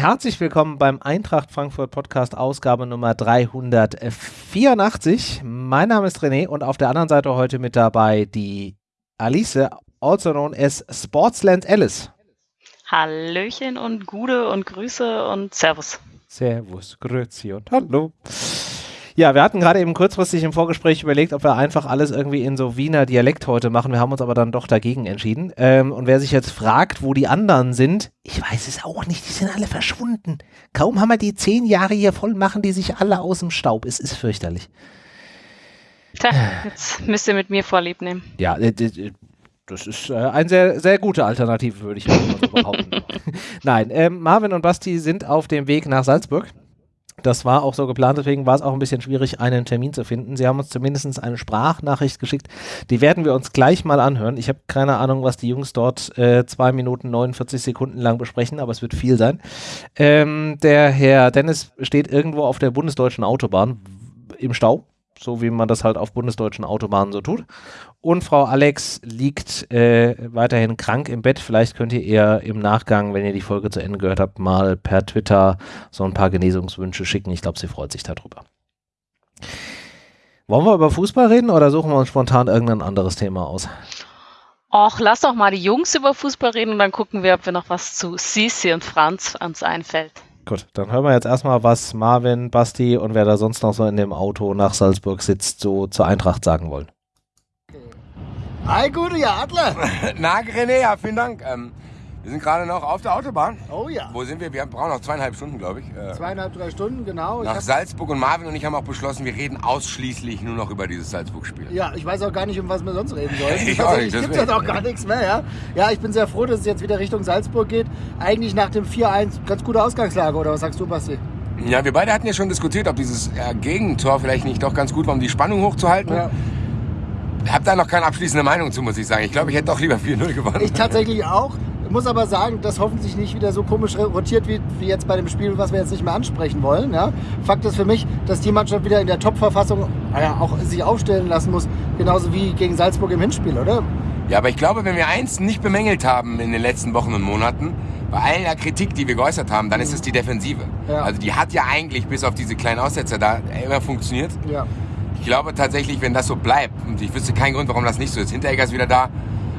herzlich willkommen beim Eintracht Frankfurt Podcast Ausgabe Nummer 384. Mein Name ist René und auf der anderen Seite heute mit dabei die Alice, also known as Sportsland Alice. Hallöchen und Gude und Grüße und Servus. Servus, Grüezi und Hallo. Ja, wir hatten gerade eben kurzfristig im Vorgespräch überlegt, ob wir einfach alles irgendwie in so Wiener Dialekt heute machen. Wir haben uns aber dann doch dagegen entschieden. Ähm, und wer sich jetzt fragt, wo die anderen sind, ich weiß es auch nicht, die sind alle verschwunden. Kaum haben wir die zehn Jahre hier voll, machen die sich alle aus dem Staub. Es ist fürchterlich. Tja, jetzt müsst ihr mit mir Vorlieb nehmen. Ja, äh, das ist äh, eine sehr, sehr gute Alternative, würde ich mal so behaupten. Nein, ähm, Marvin und Basti sind auf dem Weg nach Salzburg. Das war auch so geplant, deswegen war es auch ein bisschen schwierig, einen Termin zu finden. Sie haben uns zumindest eine Sprachnachricht geschickt. Die werden wir uns gleich mal anhören. Ich habe keine Ahnung, was die Jungs dort äh, zwei Minuten 49 Sekunden lang besprechen, aber es wird viel sein. Ähm, der Herr Dennis steht irgendwo auf der bundesdeutschen Autobahn im Stau so wie man das halt auf bundesdeutschen Autobahnen so tut. Und Frau Alex liegt äh, weiterhin krank im Bett. Vielleicht könnt ihr ihr im Nachgang, wenn ihr die Folge zu Ende gehört habt, mal per Twitter so ein paar Genesungswünsche schicken. Ich glaube, sie freut sich darüber. Wollen wir über Fußball reden oder suchen wir uns spontan irgendein anderes Thema aus? Och, lass doch mal die Jungs über Fußball reden und dann gucken wir, ob wir noch was zu Sisi und Franz uns einfällt. Gut, dann hören wir jetzt erstmal, was Marvin, Basti und wer da sonst noch so in dem Auto nach Salzburg sitzt, so zur Eintracht sagen wollen. Hi, gute Adler. Na, René, ja, vielen Dank. Ähm, wir sind gerade noch auf der Autobahn. Oh ja. Wo sind wir? Wir brauchen noch zweieinhalb Stunden, glaube ich. Äh, Zweieinhalb, drei Stunden, genau. Ich nach Salzburg und Marvin und ich haben auch beschlossen, wir reden ausschließlich nur noch über dieses Salzburg-Spiel. ja, ich weiß auch gar nicht, um was wir sonst reden sollen. Ich auch nicht, es gibt jetzt auch gar nichts mehr, ja. Ja, ich bin sehr froh, dass es jetzt wieder Richtung Salzburg geht. Eigentlich nach dem 4-1 ganz gute Ausgangslage, oder was sagst du, Basti? Ja, wir beide hatten ja schon diskutiert, ob dieses äh, Gegentor vielleicht nicht doch ganz gut war, um die Spannung hochzuhalten. Ja. Ich habe da noch keine abschließende Meinung zu, muss ich sagen. Ich glaube, ich hätte doch lieber 4-0 gewonnen. Ich tatsächlich auch. Muss aber sagen, dass hoffentlich nicht wieder so komisch rotiert wird wie jetzt bei dem Spiel, was wir jetzt nicht mehr ansprechen wollen. Ja. Fakt ist für mich, dass die Mannschaft wieder in der Top-Verfassung ja, auch sich aufstellen lassen muss, genauso wie gegen Salzburg im Hinspiel, oder? Ja, aber ich glaube, wenn wir eins nicht bemängelt haben in den letzten Wochen und Monaten, bei all der Kritik, die wir geäußert haben, dann ist es die Defensive. Ja. Also die hat ja eigentlich bis auf diese kleinen Aussetzer da immer funktioniert. Ja. Ich glaube tatsächlich, wenn das so bleibt, und ich wüsste keinen Grund, warum das nicht so ist. Hinteregger ist wieder da.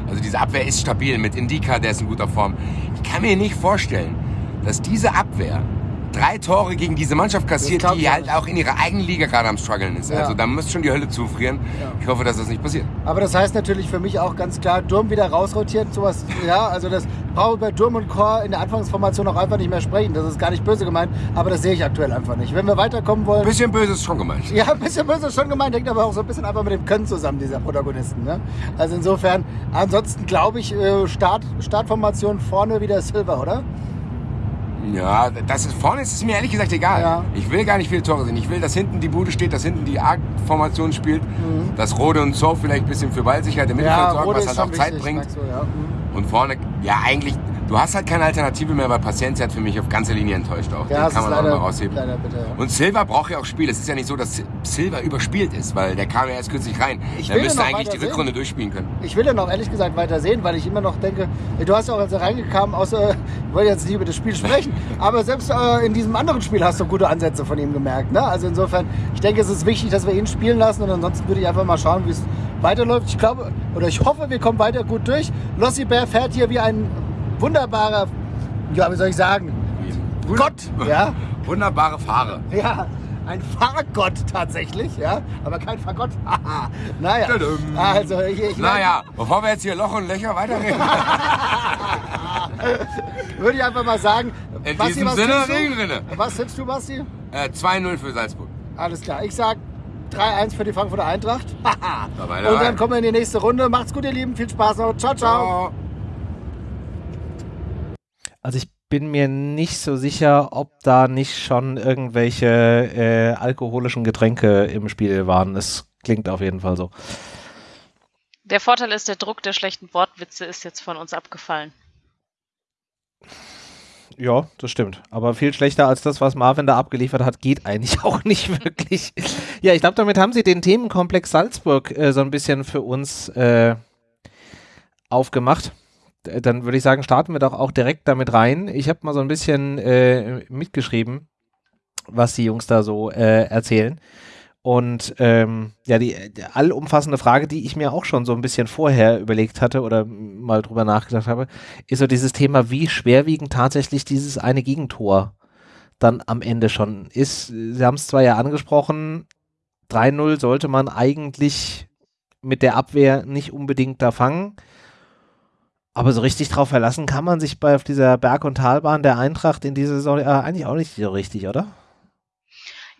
Also diese Abwehr ist stabil mit Indika, der ist in guter Form. Ich kann mir nicht vorstellen, dass diese Abwehr drei Tore gegen diese Mannschaft kassiert, die halt nicht. auch in ihrer eigenen Liga gerade am struggeln ist. Ja. Also da muss schon die Hölle zufrieren. Ja. Ich hoffe, dass das nicht passiert. Aber das heißt natürlich für mich auch ganz klar, Durm wieder rausrotiert, sowas, ja, also das brauche bei Durm und Chor in der Anfangsformation auch einfach nicht mehr sprechen. Das ist gar nicht böse gemeint, aber das sehe ich aktuell einfach nicht. Wenn wir weiterkommen wollen, Ein bisschen böse ist schon gemeint. ja, ein bisschen böse ist schon gemeint, hängt aber auch so ein bisschen einfach mit dem Können zusammen, dieser Protagonisten. Ne? Also insofern, ansonsten glaube ich, äh, Start, Startformation vorne wieder Silver, oder? Ja, das ist, vorne ist es mir ehrlich gesagt egal. Ja. Ich will gar nicht viele Tore sehen. Ich will, dass hinten die Bude steht, dass hinten die A-Formation spielt, dass Rode und So vielleicht ein bisschen für Ballsicherheit im Mittelfeld sorgen, Rode was halt auch Zeit wichtig, bringt. du, ja. Mhm. Und vorne, ja eigentlich, du hast halt keine Alternative mehr, weil Paciencia hat für mich auf ganze Linie enttäuscht auch. Ja, Den kann man auch leider, mal rausheben. leider bitter. Ja. Und Silva braucht ja auch Spiel. Es ist ja nicht so, dass Silva überspielt ist, weil der kam ja erst kürzlich rein. Ich der müsste eigentlich die weiter sehen. Rückrunde durchspielen können. Ich will den auch ehrlich gesagt weiter sehen, weil ich immer noch denke, du hast ja auch, als er reingekam, außer, ich wollte jetzt nicht über das Spiel sprechen, aber selbst äh, in diesem anderen Spiel hast du gute Ansätze von ihm gemerkt. Ne? Also insofern, ich denke, es ist wichtig, dass wir ihn spielen lassen und ansonsten würde ich einfach mal schauen, wie es weiterläuft. Ich glaube, oder ich hoffe, wir kommen weiter gut durch. Lossi Bär fährt hier wie ein wunderbarer, ja, wie soll ich sagen, Gott, ja, Wunderbare Fahrer. ja, ein Fahrgott tatsächlich, ja, aber kein. Haha. naja, also ich, ich Naja, bevor wir jetzt hier Loch und Löcher weiterreden. würde ich einfach mal sagen, In Basti, diesem was Sinne, tippst du? Regenrinne. Was tippst du, Basti? äh, 2-0 für Salzburg. Alles klar, ich sag 3-1 für die Frankfurter Eintracht. Dabei, Und dabei. dann kommen wir in die nächste Runde. Macht's gut, ihr Lieben, viel Spaß noch. Ciao, ciao. Ciao. Also ich bin mir nicht so sicher, ob da nicht schon irgendwelche äh, alkoholischen Getränke im Spiel waren. Es klingt auf jeden Fall so. Der Vorteil ist, der Druck der schlechten Wortwitze ist jetzt von uns abgefallen. Ja, das stimmt. Aber viel schlechter als das, was Marvin da abgeliefert hat, geht eigentlich auch nicht wirklich. ja, ich glaube, damit haben sie den Themenkomplex Salzburg äh, so ein bisschen für uns äh, aufgemacht. dann würde ich sagen, starten wir doch auch direkt damit rein. Ich habe mal so ein bisschen äh, mitgeschrieben, was die Jungs da so äh, erzählen. Und ähm, ja, die, die, allumfassende Frage, die ich mir auch schon so ein bisschen vorher überlegt hatte oder mal drüber nachgedacht habe, ist so dieses Thema, wie schwerwiegend tatsächlich dieses eine Gegentor dann am Ende schon ist. Sie haben es zwar ja angesprochen, 3-0 sollte man eigentlich mit der Abwehr nicht unbedingt da fangen. Aber so richtig drauf verlassen kann man sich bei auf dieser Berg- und Talbahn der Eintracht in dieser Saison äh, eigentlich auch nicht so richtig, oder?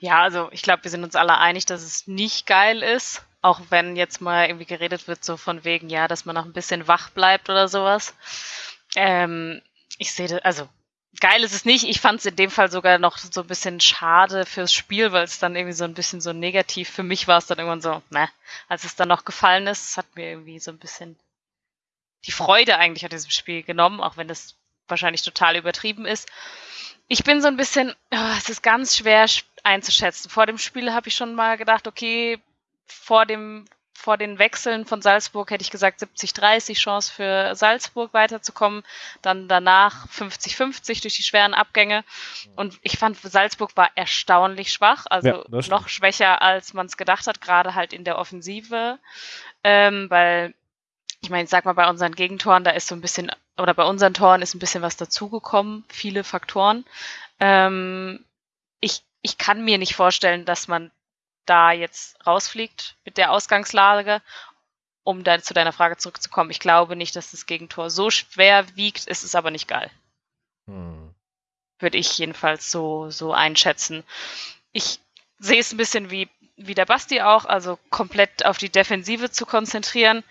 Ja, also ich glaube, wir sind uns alle einig, dass es nicht geil ist. Auch wenn jetzt mal irgendwie geredet wird, so von wegen, ja, dass man noch ein bisschen wach bleibt oder sowas. Ähm, ich sehe, also geil ist es nicht. Ich fand es in dem Fall sogar noch so ein bisschen schade fürs Spiel, weil es dann irgendwie so ein bisschen so negativ für mich war es dann irgendwann so, ne, als es dann noch gefallen ist, hat mir irgendwie so ein bisschen die Freude eigentlich an diesem Spiel genommen, auch wenn das wahrscheinlich total übertrieben ist. Ich bin so ein bisschen, oh, es ist ganz schwer einzuschätzen. Vor dem Spiel habe ich schon mal gedacht, okay, vor dem vor den Wechseln von Salzburg hätte ich gesagt 70-30 Chance für Salzburg weiterzukommen. Dann danach 50-50 durch die schweren Abgänge. Und ich fand, Salzburg war erstaunlich schwach, also ja, noch schwächer, als man es gedacht hat, gerade halt in der Offensive. Ähm, weil, ich meine, sag mal, bei unseren Gegentoren, da ist so ein bisschen, oder bei unseren Toren ist ein bisschen was dazugekommen, viele Faktoren. Ähm, ich, ich kann mir nicht vorstellen, dass man da jetzt rausfliegt mit der Ausgangslage. Um dann zu deiner Frage zurückzukommen, ich glaube nicht, dass das Gegentor so schwer wiegt, es ist aber nicht geil. Hm. Würde ich jedenfalls so, so einschätzen. Ich sehe es ein bisschen wie, wie der Basti auch, also komplett auf die Defensive zu konzentrieren,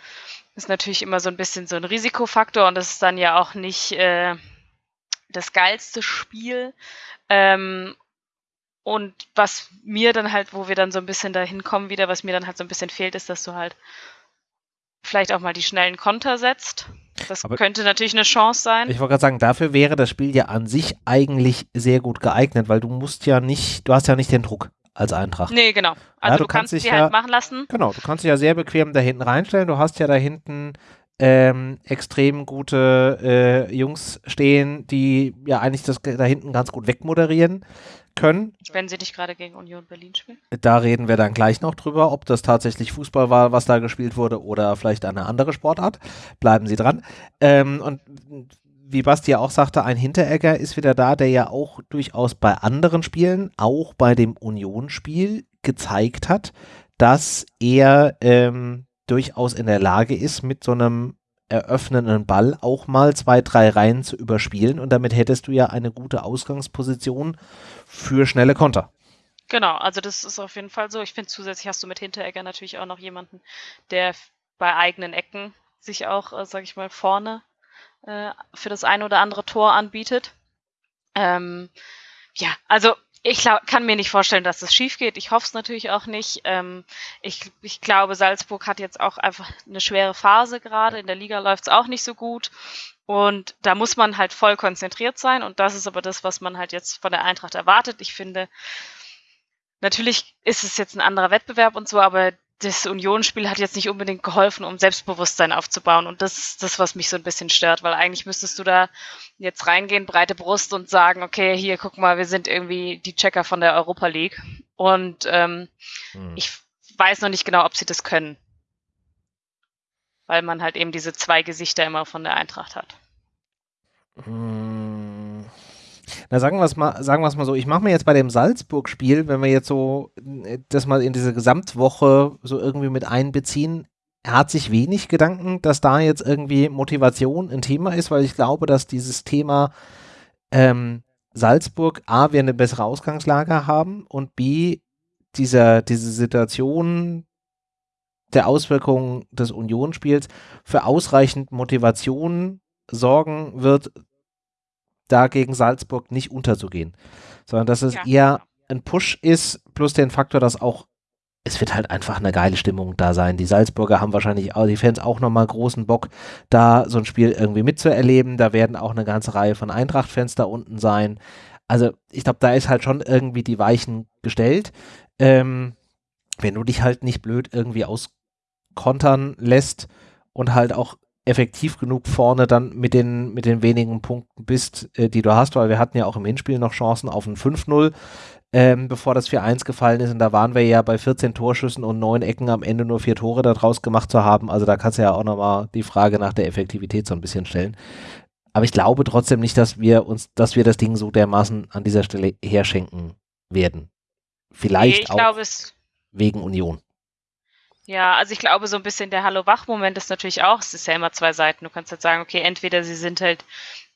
ist natürlich immer so ein bisschen so ein Risikofaktor und das ist dann ja auch nicht äh, das geilste Spiel. Ähm, und was mir dann halt, wo wir dann so ein bisschen dahin kommen wieder, was mir dann halt so ein bisschen fehlt, ist, dass du halt vielleicht auch mal die schnellen Konter setzt. Das Aber könnte natürlich eine Chance sein. Ich wollte gerade sagen, dafür wäre das Spiel ja an sich eigentlich sehr gut geeignet, weil du musst ja nicht, du hast ja nicht den Druck als Eintracht. Nee, genau. Also ja, du, du, kannst, kannst sie halt machen lassen. Genau, du kannst dich ja sehr bequem da hinten reinstellen. Du hast ja da hinten ähm, extrem gute äh, Jungs stehen, die ja eigentlich das da hinten ganz gut wegmoderieren können. Wenn sie nicht gerade gegen Union Berlin spielen. Da reden wir dann gleich noch drüber, ob das tatsächlich Fußball war, was da gespielt wurde oder vielleicht eine andere Sportart. Bleiben Sie dran. Ähm, und wie Basti auch sagte, ein Hinteregger ist wieder da, der ja auch durchaus bei anderen Spielen, auch bei dem Union-Spiel, gezeigt hat, dass er ähm, durchaus in der Lage ist, mit so einem eröffnenden Ball auch mal zwei, drei Reihen zu überspielen und damit hättest du ja eine gute Ausgangsposition für schnelle Konter. Genau, also das ist auf jeden Fall so. Ich finde zusätzlich hast du mit Hinteregger natürlich auch noch jemanden, der bei eigenen Ecken sich auch, äh, sag ich mal, vorne äh, für das ein oder andere Tor anbietet. Ähm, ja, also ich glaub, kann mir nicht vorstellen, dass das schief geht. Ich hoffe es natürlich auch nicht. Ähm, ich, ich glaube, Salzburg hat jetzt auch einfach eine schwere Phase gerade. In der Liga läuft es auch nicht so gut. Und da muss man halt voll konzentriert sein. Und das ist aber das, was man halt jetzt von der Eintracht erwartet. Ich finde, natürlich ist es jetzt ein anderer Wettbewerb und so, aber das Unionsspiel hat jetzt nicht unbedingt geholfen, um Selbstbewusstsein aufzubauen. Und das ist das, was mich so ein bisschen stört, weil eigentlich müsstest du da jetzt reingehen, breite Brust und sagen, okay, hier, guck mal, wir sind irgendwie die Checker von der Europa League. Und ähm, hm. ich weiß noch nicht genau, ob sie das können. Weil man halt eben diese zwei Gesichter immer von der Eintracht hat. Hm. Na, sagen wir es mal, sagen wir es mal so, ich mache mir jetzt bei dem Salzburg-Spiel, wenn wir jetzt so äh, das mal in diese Gesamtwoche so irgendwie mit einbeziehen, er hat sich wenig Gedanken, dass da jetzt irgendwie Motivation ein Thema ist, weil ich glaube, dass dieses Thema ähm, Salzburg A, wir eine bessere Ausgangslage haben und B, dieser, diese Situation der Auswirkungen des Unionsspiels für ausreichend Motivation sorgen wird, da gegen Salzburg nicht unterzugehen, sondern dass es ja. eher ein Push ist, plus den Faktor, dass auch es wird halt einfach eine geile Stimmung da sein. Die Salzburger haben wahrscheinlich auch, die Fans auch nochmal großen Bock, da so ein Spiel irgendwie mitzuerleben. Da werden auch eine ganze Reihe von Eintracht-Fans da unten sein. Also ich glaube, da ist halt schon irgendwie die Weichen gestellt. Ähm, wenn du dich halt nicht blöd irgendwie auskontern lässt und halt auch effektiv genug vorne dann mit den, mit den wenigen Punkten bist, äh, die du hast, weil wir hatten ja auch im Hinspiel noch Chancen auf ein 5-0, ähm, bevor das 4-1 gefallen ist. Und da waren wir ja bei 14 Torschüssen und 9 Ecken am Ende nur vier Tore daraus gemacht zu haben. Also da kannst du ja auch nochmal die Frage nach der Effektivität so ein bisschen stellen. Aber ich glaube trotzdem nicht, dass wir uns, dass wir das Ding so dermaßen an dieser Stelle herschenken werden. Vielleicht ich auch glaube es. wegen Union. Ja, also ich glaube, so ein bisschen der Hallo-Wach-Moment ist natürlich auch, es ist ja immer zwei Seiten. Du kannst jetzt sagen, okay, entweder sie sind halt,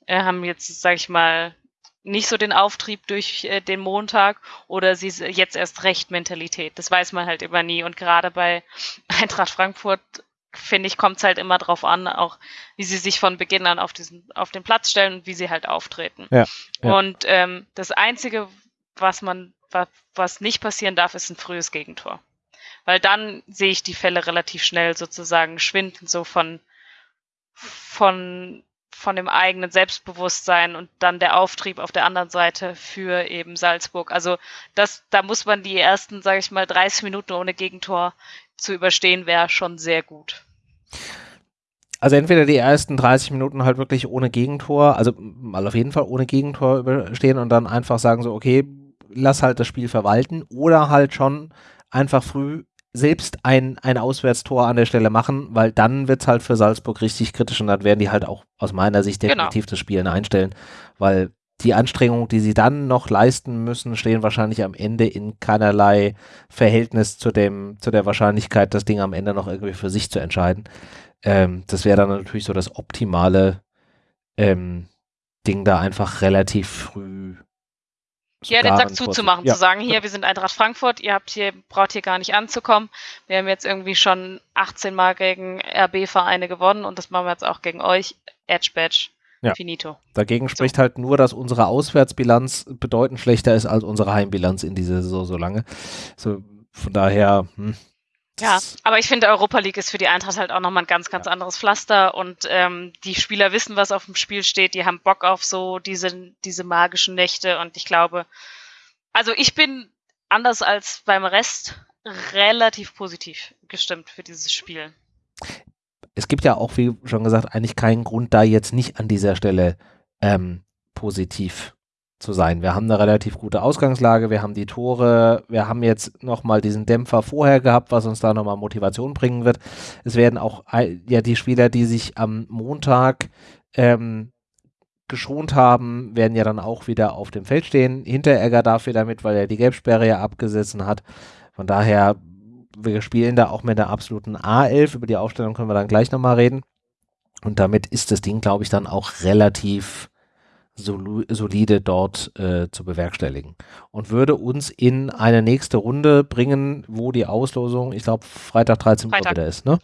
äh, haben jetzt, sag ich mal, nicht so den Auftrieb durch äh, den Montag oder sie jetzt erst recht Mentalität. Das weiß man halt immer nie. Und gerade bei Eintracht Frankfurt, finde ich, kommt es halt immer drauf an, auch wie sie sich von Beginn an auf, diesen, auf den Platz stellen und wie sie halt auftreten. Ja, ja. Und ähm, das Einzige, was man, was, was nicht passieren darf, ist ein frühes Gegentor. Weil dann sehe ich die Fälle relativ schnell sozusagen schwinden, so von, von, von dem eigenen Selbstbewusstsein und dann der Auftrieb auf der anderen Seite für eben Salzburg. Also das, da muss man die ersten, sage ich mal, 30 Minuten ohne Gegentor zu überstehen, wäre schon sehr gut. Also entweder die ersten 30 Minuten halt wirklich ohne Gegentor, also mal auf jeden Fall ohne Gegentor überstehen und dann einfach sagen so, okay, lass halt das Spiel verwalten oder halt schon einfach früh selbst ein, ein Auswärtstor an der Stelle machen, weil dann wird es halt für Salzburg richtig kritisch und dann werden die halt auch aus meiner Sicht Genau. definitiv das Spielen einstellen, weil die Anstrengungen, die sie dann noch leisten müssen, stehen wahrscheinlich am Ende in keinerlei Verhältnis zu dem, zu der Wahrscheinlichkeit, das Ding am Ende noch irgendwie für sich zu entscheiden. Ähm, das wäre dann natürlich so das optimale ähm, Ding, da einfach relativ früh. Ja, den Sack zuzumachen, ja. zu sagen, hier, wir sind Eintracht Frankfurt, ihr habt hier, braucht hier gar nicht anzukommen. Wir haben jetzt irgendwie schon 18 Mal gegen RB-Vereine gewonnen und das machen wir jetzt auch gegen euch. Edge Badge. Ja. Finito. Dagegen spricht halt nur, dass unsere Auswärtsbilanz bedeutend schlechter ist als unsere Heimbilanz in dieser Saison so lange. So, von daher, hm, Ja, aber ich finde, Europa League ist für die Eintracht halt auch nochmal ein ganz, ganz anderes Pflaster und ähm, die Spieler wissen, was auf dem Spiel steht, die haben Bock auf so diese, diese magischen Nächte und ich glaube, also ich bin anders als beim Rest relativ positiv gestimmt für dieses Spiel. es gibt ja auch, wie schon gesagt, eigentlich keinen Grund, da jetzt nicht an dieser Stelle ähm, positiv zu sein. Wir haben eine relativ gute Ausgangslage, wir haben die Tore, wir haben jetzt nochmal diesen Dämpfer vorher gehabt, was uns da nochmal Motivation bringen wird. Es werden auch ja die Spieler, die sich am Montag ähm, geschont haben, werden ja dann auch wieder auf dem Feld stehen. Hinteregger darf wieder mit, weil er die Gelbsperre ja abgesetzt hat. Von daher, wir spielen da auch mit der absoluten A11. Über die Aufstellung können wir dann gleich nochmal reden. Und damit ist das Ding, glaube ich, dann auch relativ solide dort äh, zu bewerkstelligen. Und würde uns in eine nächste Runde bringen, wo die Auslosung, ich glaube, Freitag 13 Uhr Freitag. wieder ist, ne?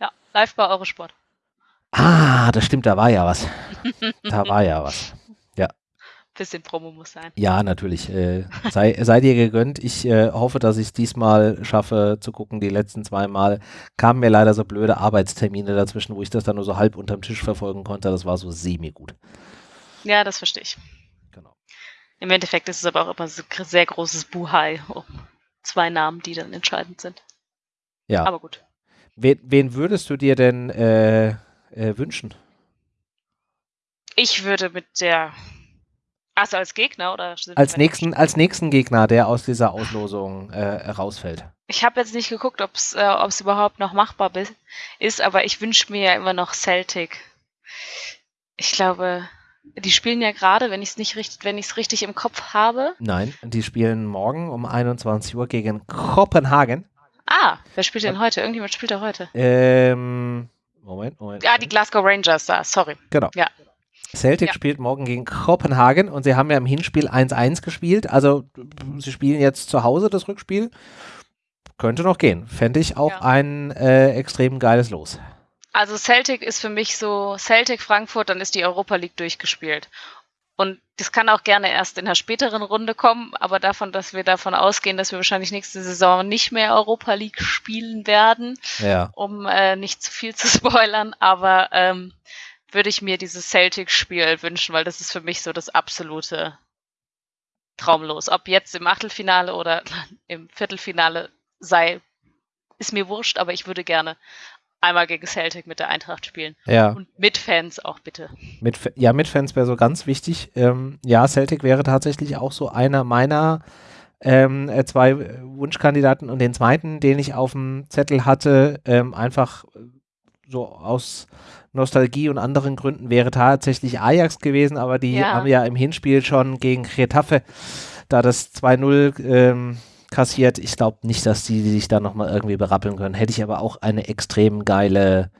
Ja, live bei Eurosport. Ah, das stimmt, da war ja was. Da war ja was. Bisschen Promo muss sein. Ja, natürlich. Äh, sei, sei dir gegönnt. Ich äh, hoffe, dass ich es diesmal schaffe zu gucken. Die letzten zwei Mal kamen mir leider so blöde Arbeitstermine dazwischen, wo ich das dann nur so halb unterm Tisch verfolgen konnte. Das war so semi-gut. Ja, das verstehe ich. Genau. Im Endeffekt ist es aber auch immer so ein sehr großes Buhai um zwei Namen, die dann entscheidend sind. Ja. Aber gut. Wen, wen würdest du dir denn äh, äh, wünschen? Ich würde mit der. Also als Gegner oder? Als nächsten, als nächsten Gegner, der aus dieser Auslosung äh, rausfällt. Ich habe jetzt nicht geguckt, ob es äh, überhaupt noch machbar ist, aber ich wünsche mir ja immer noch Celtic. Ich glaube, die spielen ja gerade, wenn ich es nicht richtig, wenn ich es richtig im Kopf habe. Nein, die spielen morgen um 21 Uhr gegen Kopenhagen. Ah, wer spielt denn heute? Irgendjemand spielt da heute. Ähm, Moment, Moment. Ah, die Glasgow Rangers da, sorry. Genau. Ja. Celtic Ja. spielt morgen gegen Kopenhagen und sie haben ja im Hinspiel 1-1 gespielt. Also sie spielen jetzt zu Hause das Rückspiel. Könnte noch gehen. Fände ich auch Ja. ein äh, extrem geiles Los. Also Celtic ist für mich so, Celtic Frankfurt, dann ist die Europa League durchgespielt. Und das kann auch gerne erst in einer späteren Runde kommen, aber davon, dass wir davon ausgehen, dass wir wahrscheinlich nächste Saison nicht mehr Europa League spielen werden, Ja. um äh, nicht zu viel zu spoilern, aber ähm, würde ich mir dieses Celtic-Spiel wünschen, weil das ist für mich so das absolute Traumlos. Ob jetzt im Achtelfinale oder im Viertelfinale sei, ist mir wurscht, aber ich würde gerne einmal gegen Celtic mit der Eintracht spielen. Ja. Und mit Fans auch bitte. Mit, ja, mit Fans wäre so ganz wichtig. Ähm, ja, Celtic wäre tatsächlich auch so einer meiner ähm, äh, zwei Wunschkandidaten und den zweiten, den ich auf dem Zettel hatte, ähm, einfach so aus Nostalgie und anderen Gründen wäre tatsächlich Ajax gewesen, aber die Ja. haben ja im Hinspiel schon gegen Getafe da das 2-0 ähm, kassiert. Ich glaube nicht, dass die sich da nochmal irgendwie berappeln können. Hätte ich aber auch eine extrem geile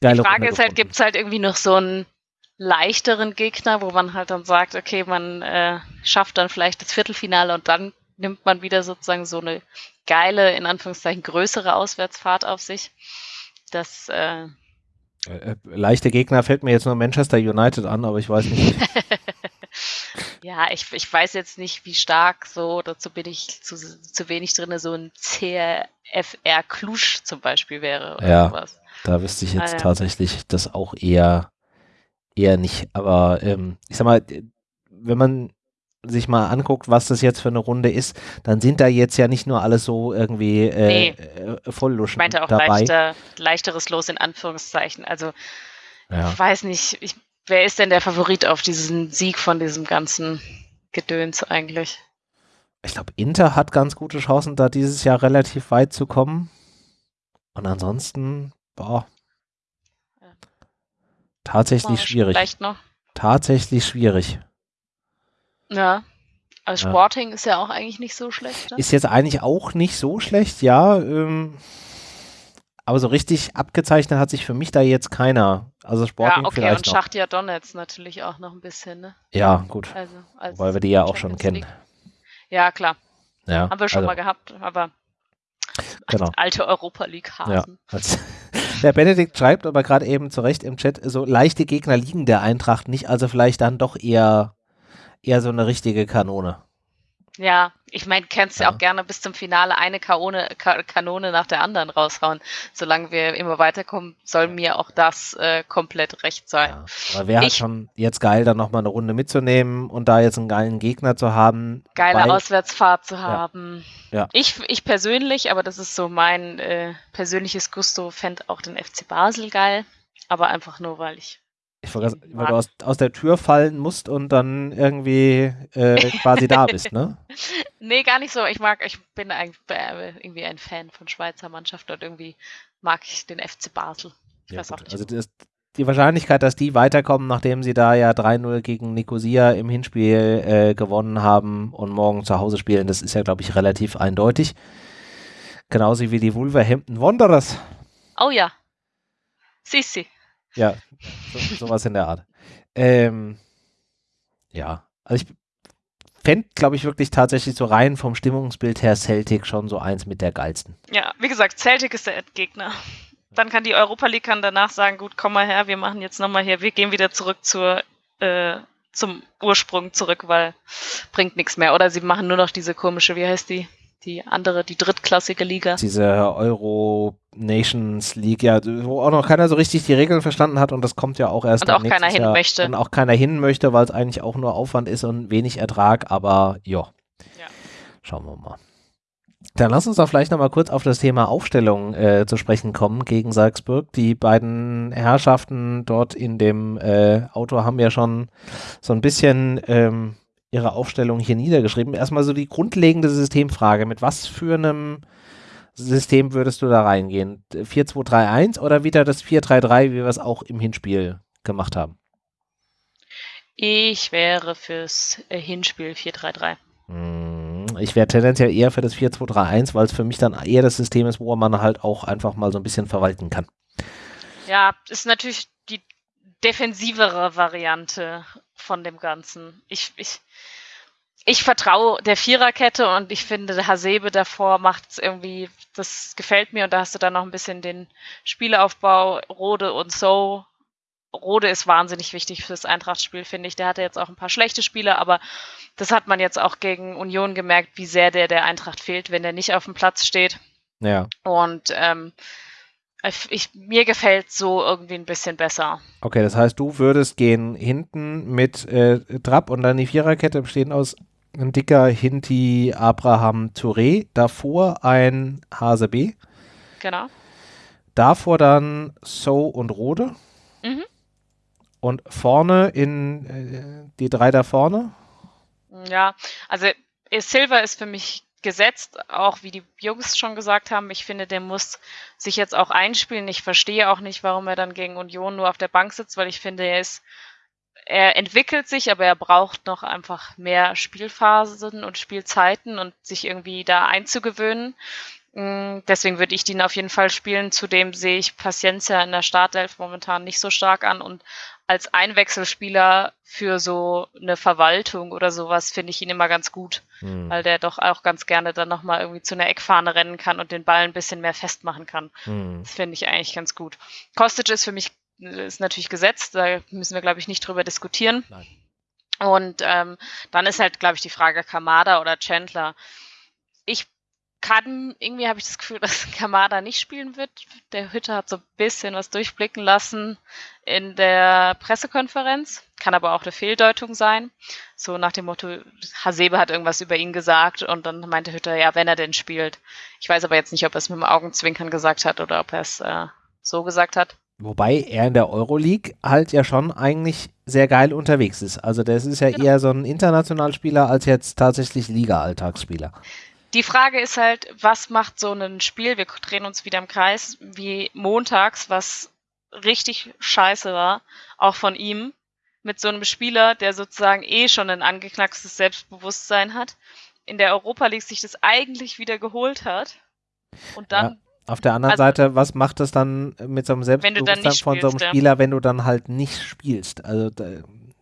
geile Die Frage Runde ist halt, gibt es halt irgendwie noch so einen leichteren Gegner, wo man halt dann sagt, okay, man äh, schafft dann vielleicht das Viertelfinale und dann nimmt man wieder sozusagen so eine geile, in Anführungszeichen größere Auswärtsfahrt auf sich. Das, äh, Äh, leichte Gegner fällt mir jetzt nur Manchester United an, aber ich weiß nicht. ja, ich, ich weiß jetzt nicht, wie stark so, dazu bin ich zu, zu wenig drin, so ein CFR Klusch zum Beispiel wäre oder Ja. sowas. Da wüsste ich jetzt Ah, ja. tatsächlich das auch eher, eher nicht. Aber ähm, ich sag mal, wenn man sich mal anguckt, was das jetzt für eine Runde ist, dann sind da jetzt ja nicht nur alles so irgendwie äh, Nee. äh, Vollluschen Ich meinte auch dabei. leichter, leichteres Los in Anführungszeichen. Also Ja. Ich weiß nicht, ich, wer ist denn der Favorit auf diesen Sieg von diesem ganzen Gedöns eigentlich? Ich glaube, Inter hat ganz gute Chancen, da dieses Jahr relativ weit zu kommen. Und ansonsten, boah, Ja. tatsächlich Mal schwierig. Vielleicht noch. Tatsächlich schwierig. Ja. Also Ja. Sporting ist ja auch eigentlich nicht so schlecht. Ne? Ist jetzt eigentlich auch nicht so schlecht, ja. Ähm, aber so richtig abgezeichnet hat sich für mich da jetzt keiner. Also Sporting ja, okay, vielleicht und noch. Schachtia Donetsk natürlich auch noch ein bisschen, ne? Ja, gut. Also, als Weil wir die ja auch schon kennen. Ja, klar. Ja, Haben wir schon also, mal gehabt, aber Genau. alte Europa League Ja. Der Benedikt schreibt aber gerade eben zu Recht im Chat, so leichte Gegner liegen der Eintracht nicht, also vielleicht dann doch eher, eher so eine richtige Kanone. Ja, ich meine, kannst ja Ja. auch gerne bis zum Finale eine Kanone, Ka Kanone nach der anderen raushauen. Solange wir immer weiterkommen, soll mir auch das äh, komplett recht sein. Ja. Aber wäre schon jetzt geil, dann nochmal eine Runde mitzunehmen und da jetzt einen geilen Gegner zu haben. Geile Auswärtsfahrt zu haben. Ja. Ich, ich persönlich, aber das ist so mein äh, persönliches Gusto, fände auch den FC Basel geil. Aber einfach nur, weil ich. Ich wollte weil du aus, aus der Tür fallen musst und dann irgendwie äh, quasi da bist, ne? Nee, gar nicht so. Ich mag, ich bin eigentlich äh, irgendwie ein Fan von Schweizer Mannschaft und irgendwie mag ich den FC Basel. Ich Ja, weiß gut. auch nicht. Also das, die Wahrscheinlichkeit, dass die weiterkommen, nachdem sie da ja 3-0 gegen Nicosia im Hinspiel äh, gewonnen haben und morgen zu Hause spielen, das ist ja, glaube ich, relativ eindeutig. Genauso wie die Wolverhampton Wanderers. oh ja. Sissi. Ja, so, sowas in der Art. Ähm, ja, also ich fände, glaube ich, wirklich tatsächlich so rein vom Stimmungsbild her Celtic schon so eins mit der geilsten. Ja, wie gesagt, Celtic ist der Endgegner. Dann kann die Europa League kann danach sagen, gut, komm mal her, wir machen jetzt nochmal hier, wir gehen wieder zurück zur, äh, zum Ursprung zurück, weil bringt nichts mehr. Oder sie machen nur noch diese komische, wie heißt die? Die andere, die drittklassige Liga. Diese Euro Nations League, ja, wo auch noch keiner so richtig die Regeln verstanden hat und das kommt ja auch erst Und auch keiner hin Jahr. möchte. Und auch keiner hin möchte, weil es eigentlich auch nur Aufwand ist und wenig Ertrag, aber ja. Ja. Schauen wir mal. Dann lass uns doch vielleicht nochmal kurz auf das Thema Aufstellung äh, zu sprechen kommen gegen Salzburg. Die beiden Herrschaften dort in dem äh, Auto haben ja schon so ein bisschen ähm, ihre Aufstellung hier niedergeschrieben. Erstmal so die grundlegende Systemfrage. Mit was für einem System würdest du da reingehen? 4-2-3-1 oder wieder das 4-3-3, wie wir es auch im Hinspiel gemacht haben? Ich wäre fürs äh, Hinspiel 4-3-3. Hm, Ich wäre tendenziell eher für das 4-2-3-1, weil es für mich dann eher das System ist, wo man halt auch einfach mal so ein bisschen verwalten kann. Ja, ist natürlich die defensivere Variante von dem Ganzen. Ich, ich, ich vertraue der Viererkette und ich finde, der Hasebe davor macht es irgendwie, das gefällt mir und da hast du dann noch ein bisschen den Spielaufbau, Rode und So. Rode ist wahnsinnig wichtig fürs Eintrachtspiel, finde ich. Der hatte jetzt auch ein paar schlechte Spiele, aber das hat man jetzt auch gegen Union gemerkt, wie sehr der der Eintracht fehlt, wenn der nicht auf dem Platz steht. Ja, Und ähm, ich, mir gefällt so irgendwie ein bisschen besser. okay, das heißt, du würdest gehen hinten mit äh, Trapp und dann die Viererkette bestehen aus ein dicker Hinti Abraham Touré, davor ein HSB. Genau. davor dann So und Rode. Mhm. Und vorne in äh, die drei da vorne. Ja, also Silver ist für mich gesetzt, auch wie die Jungs schon gesagt haben. Ich finde, der muss sich jetzt auch einspielen. Ich verstehe auch nicht, warum er dann gegen Union nur auf der Bank sitzt, weil ich finde, er ist er entwickelt sich, aber er braucht noch einfach mehr Spielphasen und Spielzeiten und sich irgendwie da einzugewöhnen. Mm, deswegen würde ich den auf jeden Fall spielen. Zudem sehe ich Paciencia in der Startelf momentan nicht so stark an und als Einwechselspieler für so eine Verwaltung oder sowas finde ich ihn immer ganz gut, hm. weil der doch auch ganz gerne dann nochmal irgendwie zu einer Eckfahne rennen kann und den Ball ein bisschen mehr festmachen kann. Hm. Das finde ich eigentlich ganz gut. Kostic ist für mich ist natürlich gesetzt, da müssen wir, glaube ich, nicht drüber diskutieren. Nein. Und ähm, dann ist halt, glaube ich, die Frage Kamada oder Chandler. Ich kann, irgendwie habe ich das Gefühl, dass Kamada nicht spielen wird. Der Hütte hat so ein bisschen was durchblicken lassen in der Pressekonferenz. Kann aber auch eine Fehldeutung sein. So nach dem Motto, Hasebe hat irgendwas über ihn gesagt und dann meinte Hütter, ja, wenn er denn spielt. Ich weiß aber jetzt nicht, ob er es mit dem Augenzwinkern gesagt hat oder ob er es äh, so gesagt hat. Wobei er in der Euroleague halt ja schon eigentlich sehr geil unterwegs ist. Also das ist ja genau. eher so ein Internationalspieler als jetzt tatsächlich Liga-Alltagsspieler. Die Frage ist halt, was macht so ein Spiel, wir drehen uns wieder im Kreis, wie montags, was richtig scheiße war, auch von ihm, mit so einem Spieler, der sozusagen eh schon ein angeknackstes Selbstbewusstsein hat, in der Europa League sich das eigentlich wieder geholt hat und dann ja. Auf der anderen also, Seite, was macht es dann mit so einem Selbstbewusstsein von so einem Spieler, ja. wenn du dann halt nicht spielst? Also,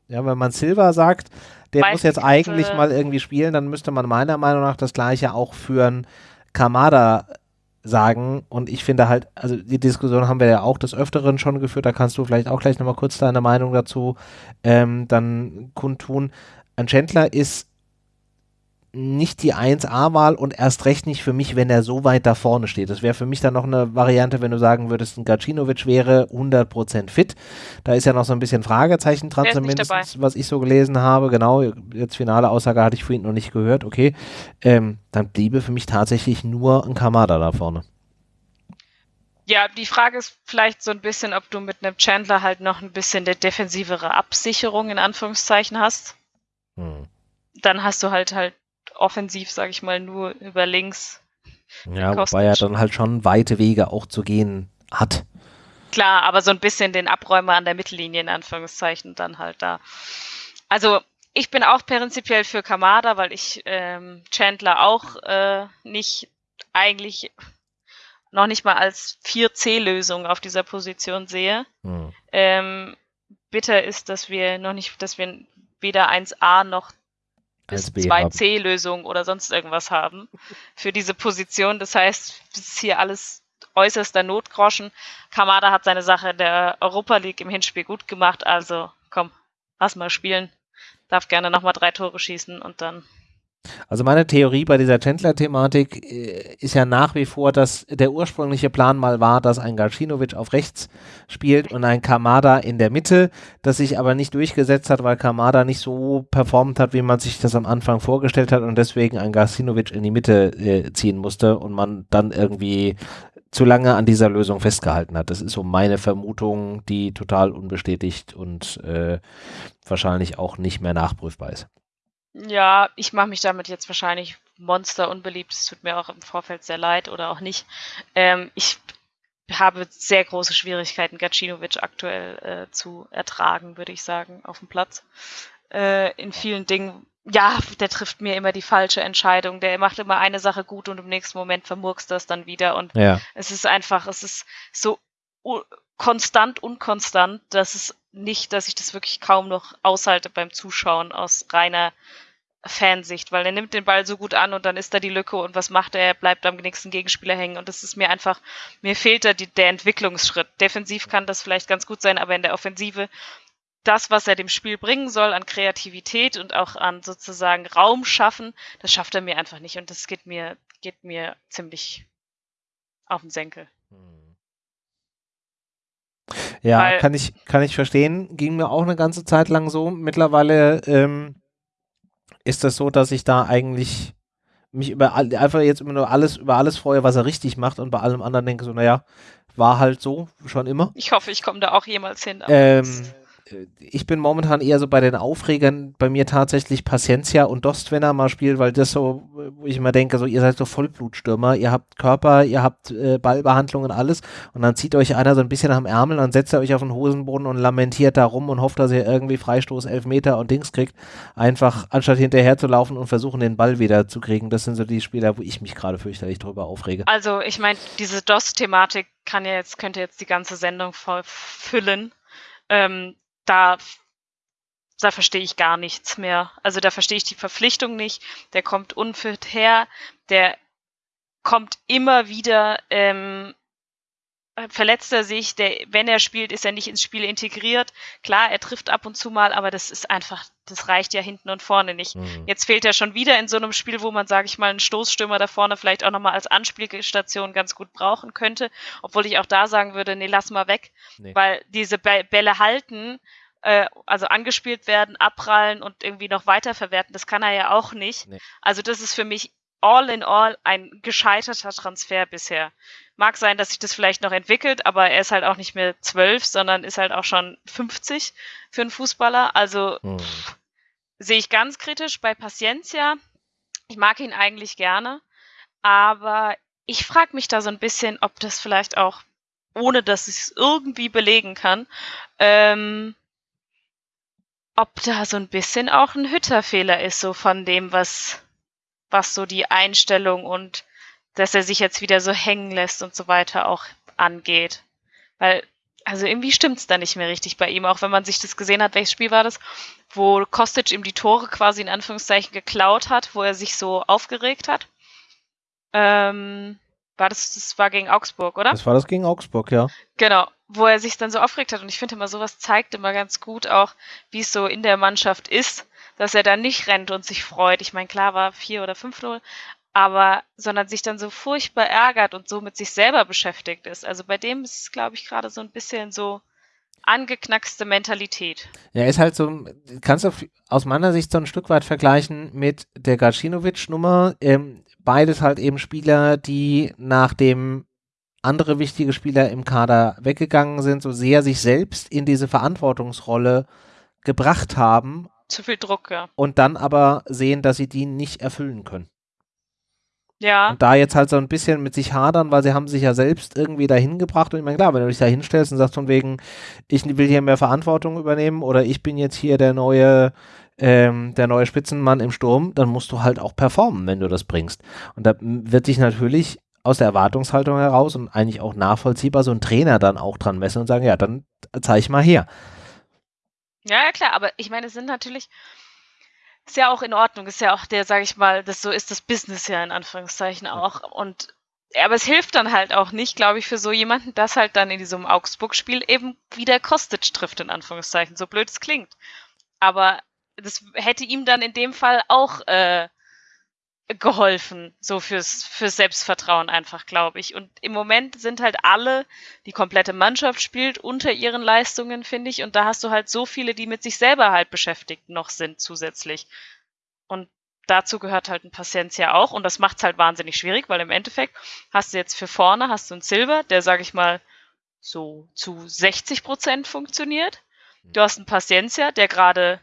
ja, wenn man Silva sagt, der Weiß muss jetzt eigentlich äh, mal irgendwie spielen, dann müsste man meiner Meinung nach das Gleiche auch für einen Kamada sagen. Und ich finde halt, also die Diskussion haben wir ja auch des Öfteren schon geführt, da kannst du vielleicht auch gleich nochmal kurz deine Meinung dazu ähm, dann kundtun. Ein Chandler ist nicht die 1A-Wahl und erst recht nicht für mich, wenn er so weit da vorne steht. Das wäre für mich dann noch eine Variante, wenn du sagen würdest, ein Gacinovic wäre 100% fit. Da ist ja noch so ein bisschen Fragezeichen dran, zumindest was ich so gelesen habe. Genau, jetzt finale Aussage hatte ich vorhin noch nicht gehört. Okay, ähm, dann bliebe für mich tatsächlich nur ein Kamada da vorne. Ja, die Frage ist vielleicht so ein bisschen, ob du mit einem Chandler halt noch ein bisschen der defensivere Absicherung in Anführungszeichen hast. Hm. Dann hast du halt halt offensiv, sage ich mal, nur über links. Ja, wobei er dann halt schon weite Wege auch zu gehen hat. Klar, aber so ein bisschen den Abräumer an der Mittellinie in Anführungszeichen dann halt da. Also ich bin auch prinzipiell für Kamada, weil ich ähm, Chandler auch äh, nicht eigentlich noch nicht mal als 4C-Lösung auf dieser Position sehe. Hm. Ähm, bitter ist, dass wir noch nicht, dass wir weder 1A noch bis 2C-Lösung oder sonst irgendwas haben für diese Position. Das heißt, es ist hier alles äußerster Notgroschen. Kamada hat seine Sache in der Europa League im Hinspiel gut gemacht, also komm, lass mal spielen. Darf gerne nochmal drei Tore schießen und dann also meine Theorie bei dieser Chandler-Thematik äh, ist ja nach wie vor, dass der ursprüngliche Plan mal war, dass ein Garcinovic auf rechts spielt und ein Kamada in der Mitte, das sich aber nicht durchgesetzt hat, weil Kamada nicht so performt hat, wie man sich das am Anfang vorgestellt hat und deswegen ein Garcinovic in die Mitte äh, ziehen musste und man dann irgendwie zu lange an dieser Lösung festgehalten hat. Das ist so meine Vermutung, die total unbestätigt und äh, wahrscheinlich auch nicht mehr nachprüfbar ist. Ja, ich mache mich damit jetzt wahrscheinlich monster unbeliebt. Es tut mir auch im Vorfeld sehr leid oder auch nicht. Ähm, ich habe sehr große Schwierigkeiten, Gacinovic aktuell äh, zu ertragen, würde ich sagen, auf dem Platz. Äh, in vielen Dingen, ja, der trifft mir immer die falsche Entscheidung. Der macht immer eine Sache gut und im nächsten Moment vermurkst das dann wieder. Und ja. es ist einfach, es ist so konstant, unkonstant, dass es nicht, dass ich das wirklich kaum noch aushalte beim Zuschauen aus reiner Fansicht, weil er nimmt den Ball so gut an und dann ist da die Lücke und was macht er? Er bleibt am nächsten Gegenspieler hängen und das ist mir einfach, mir fehlt da die, der Entwicklungsschritt. Defensiv kann das vielleicht ganz gut sein, aber in der Offensive das, was er dem Spiel bringen soll an Kreativität und auch an sozusagen Raum schaffen, das schafft er mir einfach nicht und das geht mir, geht mir ziemlich auf den Senkel. Ja, Weil, kann ich, kann ich verstehen. Ging mir auch eine ganze Zeit lang so. Mittlerweile ähm, ist das so, dass ich da eigentlich mich über einfach jetzt immer nur alles über alles freue, was er richtig macht und bei allem anderen denke so, naja, war halt so schon immer. Ich hoffe, ich komme da auch jemals hin. Ähm, ich bin momentan eher so bei den Aufregern, bei mir tatsächlich Paciencia und Dost, wenn er mal spielt, weil das so, wo ich immer denke, so ihr seid so Vollblutstürmer, ihr habt Körper, ihr habt äh, Ballbehandlung und alles und dann zieht euch einer so ein bisschen am Ärmel, dann setzt er euch auf den Hosenboden und lamentiert da rum und hofft, dass ihr irgendwie Freistoß, Elfmeter und Dings kriegt, einfach anstatt hinterher zu laufen und versuchen, den Ball wieder zu kriegen. Das sind so die Spieler, wo ich mich gerade fürchterlich drüber aufrege. Also ich meine, diese DOS-Thematik kann ja jetzt, könnte jetzt die ganze Sendung voll füllen. Ähm, da, da verstehe ich gar nichts mehr. Also da verstehe ich die Verpflichtung nicht. Der kommt unfit her, der kommt immer wieder, ähm, verletzt er sich, der, wenn er spielt, ist er nicht ins Spiel integriert. Klar, er trifft ab und zu mal, aber das ist einfach, das reicht ja hinten und vorne nicht. Mhm. Jetzt fehlt er schon wieder in so einem Spiel, wo man, sage ich mal, einen Stoßstürmer da vorne vielleicht auch nochmal als Anspielstation ganz gut brauchen könnte. Obwohl ich auch da sagen würde, nee, lass mal weg. Nee. Weil diese Bälle halten, äh, also angespielt werden, abprallen und irgendwie noch weiterverwerten, das kann er ja auch nicht. Nee. Also das ist für mich all in all ein gescheiterter Transfer bisher. Mag sein, dass sich das vielleicht noch entwickelt, aber er ist halt auch nicht mehr zwölf, sondern ist halt auch schon 50 für einen Fußballer. Also hm. sehe ich ganz kritisch bei Paciencia. Ich mag ihn eigentlich gerne, aber ich frage mich da so ein bisschen, ob das vielleicht auch, ohne dass ich es irgendwie belegen kann, ähm, ob da so ein bisschen auch ein Hütterfehler ist, so von dem, was, was so die Einstellung und dass er sich jetzt wieder so hängen lässt und so weiter auch angeht. Weil, also irgendwie stimmt's da nicht mehr richtig bei ihm, auch wenn man sich das gesehen hat, welches Spiel war das, wo Kostic ihm die Tore quasi in Anführungszeichen geklaut hat, wo er sich so aufgeregt hat. Ähm, war das, das war gegen Augsburg, oder? Das war das gegen Augsburg, ja. Genau, wo er sich dann so aufgeregt hat. Und ich finde immer, sowas zeigt immer ganz gut auch, wie es so in der Mannschaft ist, dass er da nicht rennt und sich freut. Ich meine, klar war 4 oder 5-0, aber, sondern sich dann so furchtbar ärgert und so mit sich selber beschäftigt ist. Also bei dem ist es, glaube ich, gerade so ein bisschen so angeknackste Mentalität. Ja, ist halt so, kannst du aus meiner Sicht so ein Stück weit vergleichen mit der Gacinovic-Nummer. Ähm, beides halt eben Spieler, die nachdem andere wichtige Spieler im Kader weggegangen sind, so sehr sich selbst in diese Verantwortungsrolle gebracht haben. Zu viel Druck, ja. Und dann aber sehen, dass sie die nicht erfüllen können. Ja. Und da jetzt halt so ein bisschen mit sich hadern, weil sie haben sich ja selbst irgendwie dahin gebracht. Und ich meine, klar, wenn du dich da hinstellst und sagst von wegen, ich will hier mehr Verantwortung übernehmen oder ich bin jetzt hier der neue ähm, der neue Spitzenmann im Sturm, dann musst du halt auch performen, wenn du das bringst. Und da wird sich natürlich aus der Erwartungshaltung heraus und eigentlich auch nachvollziehbar so ein Trainer dann auch dran messen und sagen, ja, dann zeig mal her. Ja, ja, klar, aber ich meine, es sind natürlich, ist ja auch in Ordnung, ist ja auch der, sage ich mal, das so ist das Business ja in Anführungszeichen auch. Und aber es hilft dann halt auch nicht, glaube ich, für so jemanden, dass halt dann in diesem Augsburg-Spiel eben wieder Kostic trifft, in Anführungszeichen, so blöd es klingt. Aber das hätte ihm dann in dem Fall auch äh, geholfen, so fürs, fürs Selbstvertrauen einfach, glaube ich. Und im Moment sind halt alle, die komplette Mannschaft spielt unter ihren Leistungen, finde ich. Und da hast du halt so viele, die mit sich selber halt beschäftigt noch sind zusätzlich. Und dazu gehört halt ein Paciencia auch. Und das macht es halt wahnsinnig schwierig, weil im Endeffekt hast du jetzt für vorne, hast du einen Silver, der, sage ich mal, so zu 60 Prozent funktioniert. Du hast einen Paciencia, der gerade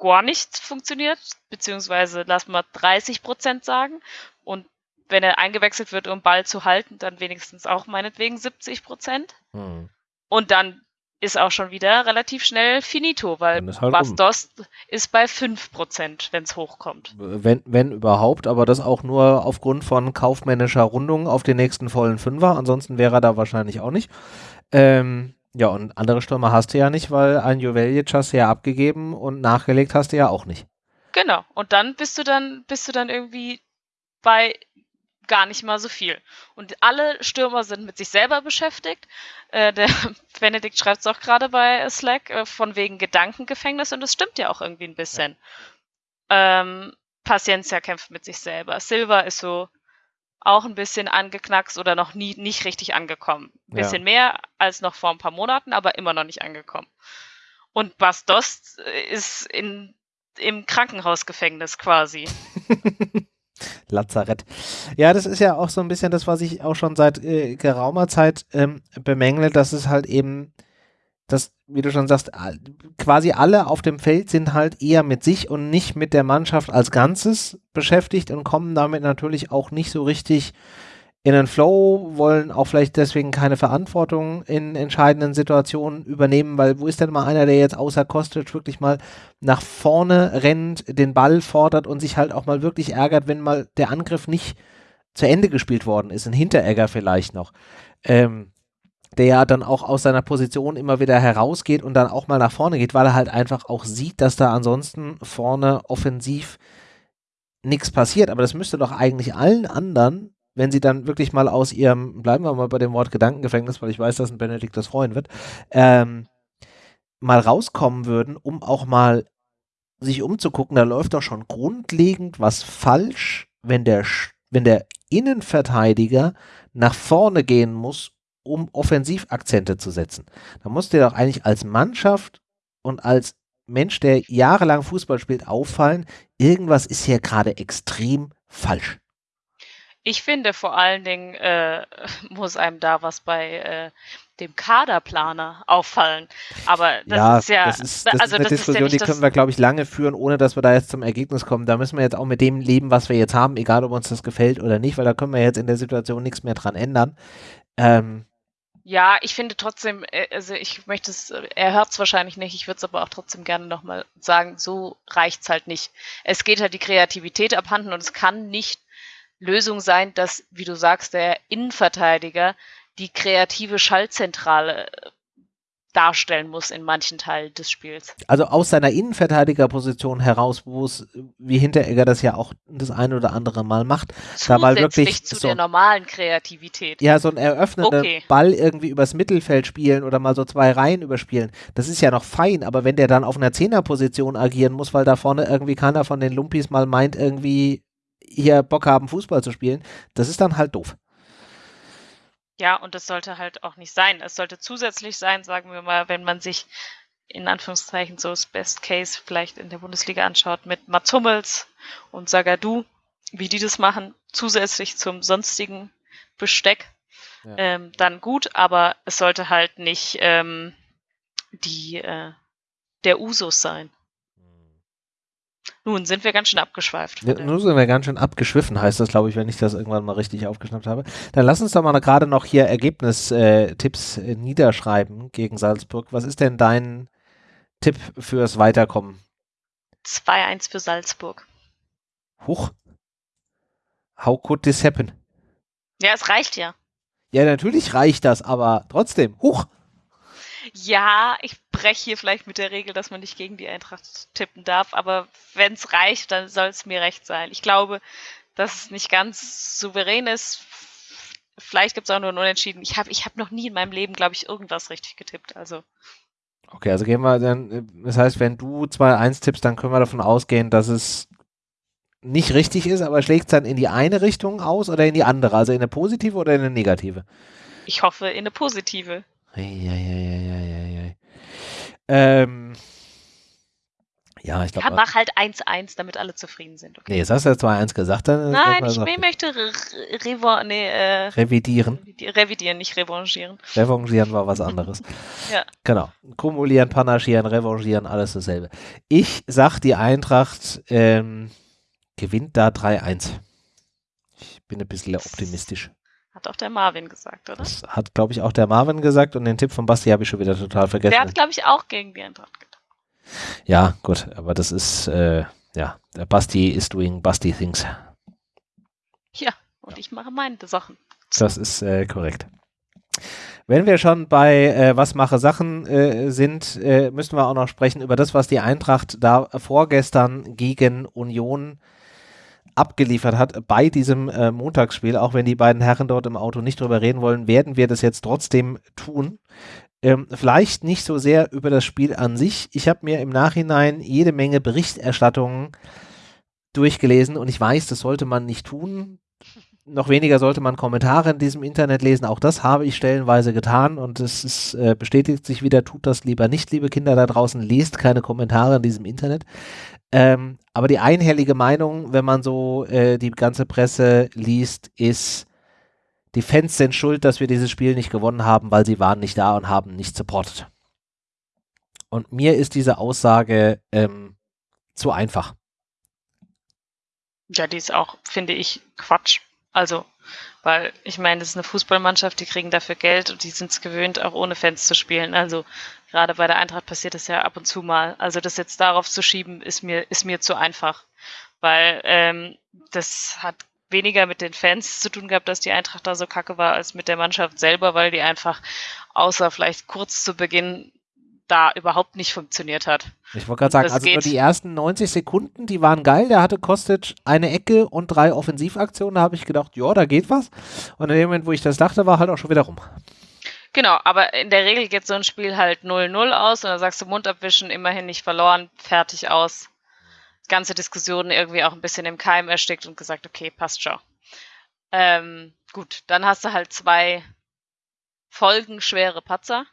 gar nichts funktioniert, beziehungsweise lass mal 30 Prozent sagen. Und wenn er eingewechselt wird, um Ball zu halten, dann wenigstens auch meinetwegen 70 Prozent. Hm. Und dann ist auch schon wieder relativ schnell finito, weil halt Bastos um. ist bei 5%, wenn es hochkommt. Wenn, wenn überhaupt, aber das auch nur aufgrund von kaufmännischer Rundung auf den nächsten vollen Fünfer, ansonsten wäre er da wahrscheinlich auch nicht. Ähm, ja, und andere Stürmer hast du ja nicht, weil ein Juveljic hast du ja abgegeben und nachgelegt hast du ja auch nicht. Genau. Und dann bist du dann, bist du dann irgendwie bei gar nicht mal so viel. Und alle Stürmer sind mit sich selber beschäftigt. Äh, der Benedikt schreibt es auch gerade bei Slack, äh, von wegen Gedankengefängnis und das stimmt ja auch irgendwie ein bisschen. Ja. Ähm, Paciencia kämpft mit sich selber. Silva ist so, auch ein bisschen angeknackst oder noch nie nicht richtig angekommen. Ein bisschen ja. mehr als noch vor ein paar Monaten, aber immer noch nicht angekommen. Und Bastos ist in, im Krankenhausgefängnis quasi. Lazarett. Ja, das ist ja auch so ein bisschen das, was ich auch schon seit äh, geraumer Zeit ähm, bemängle, dass es halt eben, dass, wie du schon sagst, quasi alle auf dem Feld sind halt eher mit sich und nicht mit der Mannschaft als Ganzes beschäftigt und kommen damit natürlich auch nicht so richtig in den Flow, wollen auch vielleicht deswegen keine Verantwortung in entscheidenden Situationen übernehmen, weil wo ist denn mal einer, der jetzt außer Kostic wirklich mal nach vorne rennt, den Ball fordert und sich halt auch mal wirklich ärgert, wenn mal der Angriff nicht zu Ende gespielt worden ist, ein Hinteregger vielleicht noch, ähm, der ja dann auch aus seiner Position immer wieder herausgeht und dann auch mal nach vorne geht, weil er halt einfach auch sieht, dass da ansonsten vorne offensiv nichts passiert. Aber das müsste doch eigentlich allen anderen wenn sie dann wirklich mal aus ihrem, bleiben wir mal bei dem Wort Gedankengefängnis, weil ich weiß, dass ein Benedikt das freuen wird, ähm, mal rauskommen würden, um auch mal sich umzugucken, da läuft doch schon grundlegend was falsch, wenn der, wenn der Innenverteidiger nach vorne gehen muss, um Offensivakzente zu setzen. Da muss dir doch eigentlich als Mannschaft und als Mensch, der jahrelang Fußball spielt, auffallen, irgendwas ist hier gerade extrem falsch. Ich finde vor allen Dingen äh, muss einem da was bei äh, dem Kaderplaner auffallen. Aber das ja, ist ja, das ist, das also ist eine das Diskussion, ist ja die können wir, glaube ich, lange führen, ohne dass wir da jetzt zum Ergebnis kommen. Da müssen wir jetzt auch mit dem leben, was wir jetzt haben, egal ob uns das gefällt oder nicht, weil da können wir jetzt in der Situation nichts mehr dran ändern. Ähm, ja, ich finde trotzdem, äh, also ich möchte es, er hört es wahrscheinlich nicht, ich würde es aber auch trotzdem gerne nochmal sagen, so reicht es halt nicht. Es geht halt die Kreativität abhanden und es kann nicht Lösung sein, dass, wie du sagst, der Innenverteidiger die kreative Schaltzentrale äh, darstellen muss in manchen Teilen des Spiels. Also aus seiner Innenverteidigerposition heraus, wo es, wie Hinteregger das ja auch das eine oder andere Mal macht, da mal wirklich zu so, der normalen Kreativität. Ja, so ein eröffnender Okay. Ball irgendwie übers Mittelfeld spielen oder mal so zwei Reihen überspielen, das ist ja noch fein, aber wenn der dann auf einer Zehnerposition agieren muss, weil da vorne irgendwie keiner von den Lumpis mal meint, irgendwie hier Bock haben, Fußball zu spielen, das ist dann halt doof. Ja, und das sollte halt auch nicht sein. Es sollte zusätzlich sein, sagen wir mal, wenn man sich in Anführungszeichen so das Best Case vielleicht in der Bundesliga anschaut mit Mats Hummels und Sagadu, wie die das machen, zusätzlich zum sonstigen Besteck, Ja. ähm, dann gut, aber es sollte halt nicht ähm, die äh, der Usus sein. Nun sind wir ganz schön abgeschweift. Ja. Nun sind wir ganz schön abgeschwiffen, heißt das, glaube ich, wenn ich das irgendwann mal richtig aufgeschnappt habe. Dann lass uns doch mal gerade noch hier Ergebnistipps äh, niederschreiben gegen Salzburg. Was ist denn dein Tipp fürs Weiterkommen? 2-1 für Salzburg. Huch. How could this happen? Ja, es reicht ja. Ja, natürlich reicht das, aber trotzdem. Huch. Ja, ich breche hier vielleicht mit der Regel, dass man nicht gegen die Eintracht tippen darf, aber wenn es reicht, dann soll es mir recht sein. Ich glaube, dass es nicht ganz souverän ist. Vielleicht gibt es auch nur ein Unentschieden. Ich habe ich hab noch nie in meinem Leben, glaube ich, irgendwas richtig getippt. Also, Okay, also gehen wir dann, das heißt, wenn du 2-1 tippst, dann können wir davon ausgehen, dass es nicht richtig ist, aber schlägt es dann in die eine Richtung aus oder in die andere? Also in eine positive oder in eine negative? ich hoffe in eine positive. Eieieiei. Ähm, ja, ich Ja, glaube. mach halt 1-1, damit alle zufrieden sind. Okay? nee, jetzt hast du ja 2-1 gesagt. Dann Nein, ich sag- ich möchte re nee, äh, revidieren. revidi- revidieren, nicht revanchieren. Revanchieren war was anderes. Ja. Genau. Kumulieren, panaschieren, revanchieren, alles dasselbe. Ich sag, die Eintracht ähm, gewinnt da 3-1. Ich bin ein bisschen optimistisch. Hat auch der Marvin gesagt, oder? Das hat, glaube ich, auch der Marvin gesagt und den Tipp von Basti habe ich schon wieder total vergessen. Der hat, glaube ich, auch gegen die Eintracht getippt. Ja, gut, aber das ist, äh, ja, der Basti is doing Basti things. Ja, und ich mache meine Sachen. Das ist äh, korrekt. Wenn wir schon bei äh, Was mache Sachen äh, sind, äh, müssen wir auch noch sprechen über das, was die Eintracht da vorgestern gegen Union abgeliefert hat bei diesem äh, Montagsspiel. Auch wenn die beiden Herren dort im Auto nicht drüber reden wollen, werden wir das jetzt trotzdem tun. Ähm, vielleicht nicht so sehr über das Spiel an sich. Ich habe mir im Nachhinein jede Menge Berichterstattungen durchgelesen und ich weiß, das sollte man nicht tun. Noch weniger sollte man Kommentare in diesem Internet lesen. Auch das habe ich stellenweise getan und es ist, äh, bestätigt sich wieder, tut das lieber nicht, liebe Kinder da draußen, lest keine Kommentare in diesem Internet. Ähm, aber die einhellige Meinung, wenn man so äh, die ganze Presse liest, ist, die Fans sind schuld, dass wir dieses Spiel nicht gewonnen haben, weil sie waren nicht da und haben nicht supportet. Und mir ist diese Aussage ähm, zu einfach. Ja, die ist auch, finde ich, Quatsch. Also, weil ich meine, das ist eine Fußballmannschaft, die kriegen dafür Geld und die sind es gewöhnt, auch ohne Fans zu spielen. Also gerade bei der Eintracht passiert das ja ab und zu mal. Also das jetzt darauf zu schieben, ist mir, ist mir zu einfach. Weil ähm, das hat weniger mit den Fans zu tun gehabt, dass die Eintracht da so kacke war, als mit der Mannschaft selber, weil die einfach außer vielleicht kurz zu Beginn da überhaupt nicht funktioniert hat. Ich wollte gerade sagen, Das also nur geht. die ersten 90 Sekunden, die waren geil. Der hatte Kostic eine Ecke und drei Offensivaktionen. Da habe ich gedacht, ja, da geht was. Und in dem Moment, wo ich das dachte, war halt auch schon wieder rum. Genau, aber in der Regel geht so ein Spiel halt 0-0 aus und dann sagst du Mund abwischen, immerhin nicht verloren, fertig aus. Ganze Diskussion irgendwie auch ein bisschen im Keim erstickt und gesagt, okay, passt schon. Ähm, gut, dann hast du halt zwei folgenschwere Patzer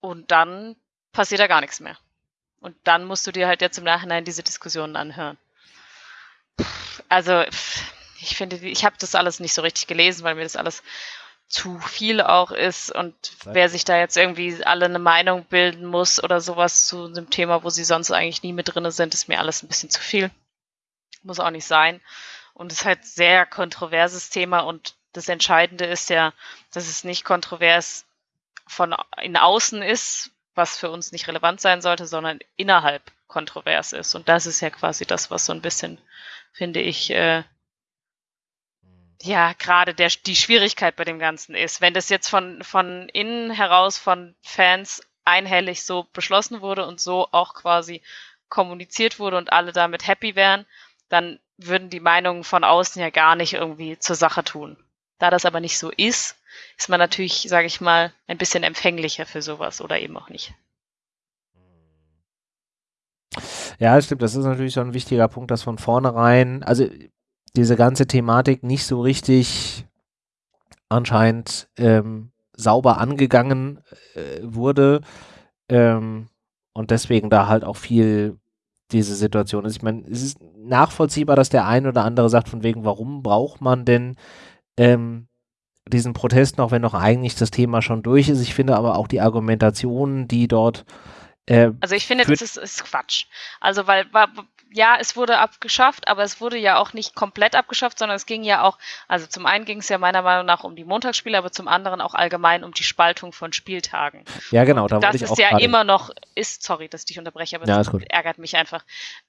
und dann passiert da gar nichts mehr. Und dann musst du dir halt jetzt im Nachhinein diese Diskussionen anhören. Also, ich finde, ich habe das alles nicht so richtig gelesen, weil mir das alles zu viel auch ist und wer sich da jetzt irgendwie alle eine Meinung bilden muss oder sowas zu einem Thema, wo sie sonst eigentlich nie mit drinne sind, ist mir alles ein bisschen zu viel. Muss auch nicht sein. Und es ist halt sehr kontroverses Thema und das Entscheidende ist ja, dass es nicht kontrovers von in außen ist, was für uns nicht relevant sein sollte, sondern innerhalb kontrovers ist. Und das ist ja quasi das, was so ein bisschen, finde ich, äh, ja, gerade die Schwierigkeit bei dem Ganzen ist. Wenn das jetzt von, von innen heraus von Fans einhellig so beschlossen wurde und so auch quasi kommuniziert wurde und alle damit happy wären, dann würden die Meinungen von außen ja gar nicht irgendwie zur Sache tun. Da das aber nicht so ist, ist man natürlich, sage ich mal, ein bisschen empfänglicher für sowas oder eben auch nicht. Ja, stimmt. Das ist natürlich so ein wichtiger Punkt, dass von vornherein, also diese ganze Thematik nicht so richtig anscheinend ähm, sauber angegangen äh, wurde ähm, und deswegen da halt auch viel diese Situation ist. Ich meine, es ist nachvollziehbar, dass der ein oder andere sagt, von wegen, warum braucht man denn ähm, diesen Protest noch, wenn doch eigentlich das Thema schon durch ist. Ich finde aber auch die Argumentation, die dort äh, Also ich finde, das ist, ist Quatsch. Also weil, war, ja, es wurde abgeschafft, aber es wurde ja auch nicht komplett abgeschafft, sondern es ging ja auch, also zum einen ging es ja meiner Meinung nach um die Montagsspiele, aber zum anderen auch allgemein um die Spaltung von Spieltagen. ja genau, da das ist auch ja immer noch, ist, sorry, dass ich dich unterbreche, aber Ja, das ärgert mich einfach.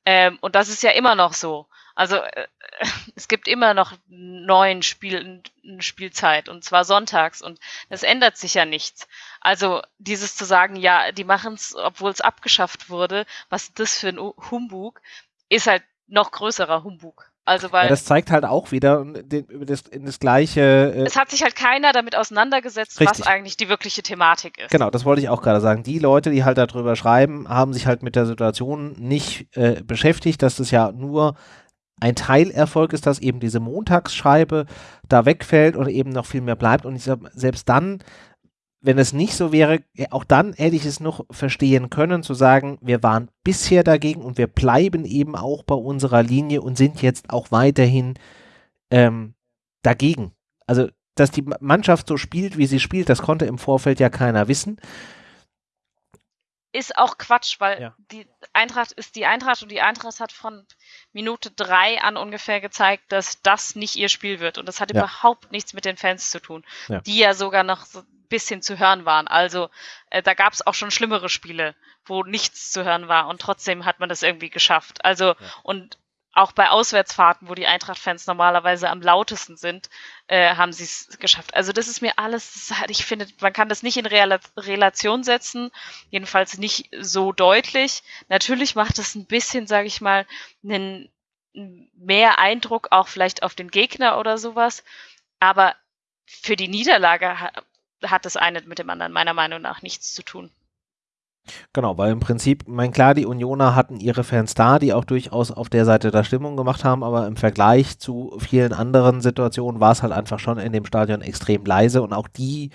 Ähm, und das ist ja immer noch so. Also äh, es gibt immer noch neun Spiel, Spielzeit und zwar sonntags und das ändert sich ja nichts. Also dieses zu sagen, ja, die machen es, obwohl es abgeschafft wurde, was ist das für ein Humbug, ist halt noch größerer Humbug. Also weil Ja, das zeigt halt auch wieder das, in das gleiche. Äh, es hat sich halt keiner damit auseinandergesetzt, Richtig. was eigentlich die wirkliche Thematik ist. genau, das wollte ich auch gerade sagen. Die Leute, die halt darüber schreiben, haben sich halt mit der Situation nicht äh, beschäftigt, dass das ja nur ein Teilerfolg ist, dass eben diese Montagsscheibe da wegfällt und eben noch viel mehr bleibt. Und ich sag, selbst dann, wenn es nicht so wäre, ja, auch dann hätte ich es noch verstehen können, zu sagen, wir waren bisher dagegen und wir bleiben eben auch bei unserer Linie und sind jetzt auch weiterhin ähm, dagegen. Also, dass die Ma- Mannschaft so spielt, wie sie spielt, das konnte im Vorfeld ja keiner wissen. Ist auch Quatsch, weil Ja. die Eintracht ist die Eintracht und die Eintracht hat von Minute drei an ungefähr gezeigt, dass das nicht ihr Spiel wird. Und das hat Ja. überhaupt nichts mit den Fans zu tun, Ja. die ja sogar noch so ein bisschen zu hören waren. Also äh, da gab es auch schon schlimmere Spiele, wo nichts zu hören war und trotzdem hat man das irgendwie geschafft. Also und auch bei Auswärtsfahrten, wo die Eintracht-Fans normalerweise am lautesten sind, äh, haben sie es geschafft. Also das ist mir alles, hat, ich finde, man kann das nicht in Rela Relation setzen, jedenfalls nicht so deutlich. Natürlich macht es ein bisschen, sage ich mal, einen mehr Eindruck auch vielleicht auf den Gegner oder sowas, aber für die Niederlage ha hat das eine mit dem anderen meiner Meinung nach nichts zu tun. Genau, weil im Prinzip, mein klar, die Unioner hatten ihre Fans da, die auch durchaus auf der Seite der Stimmung gemacht haben, aber im Vergleich zu vielen anderen Situationen war es halt einfach schon in dem Stadion extrem leise und auch die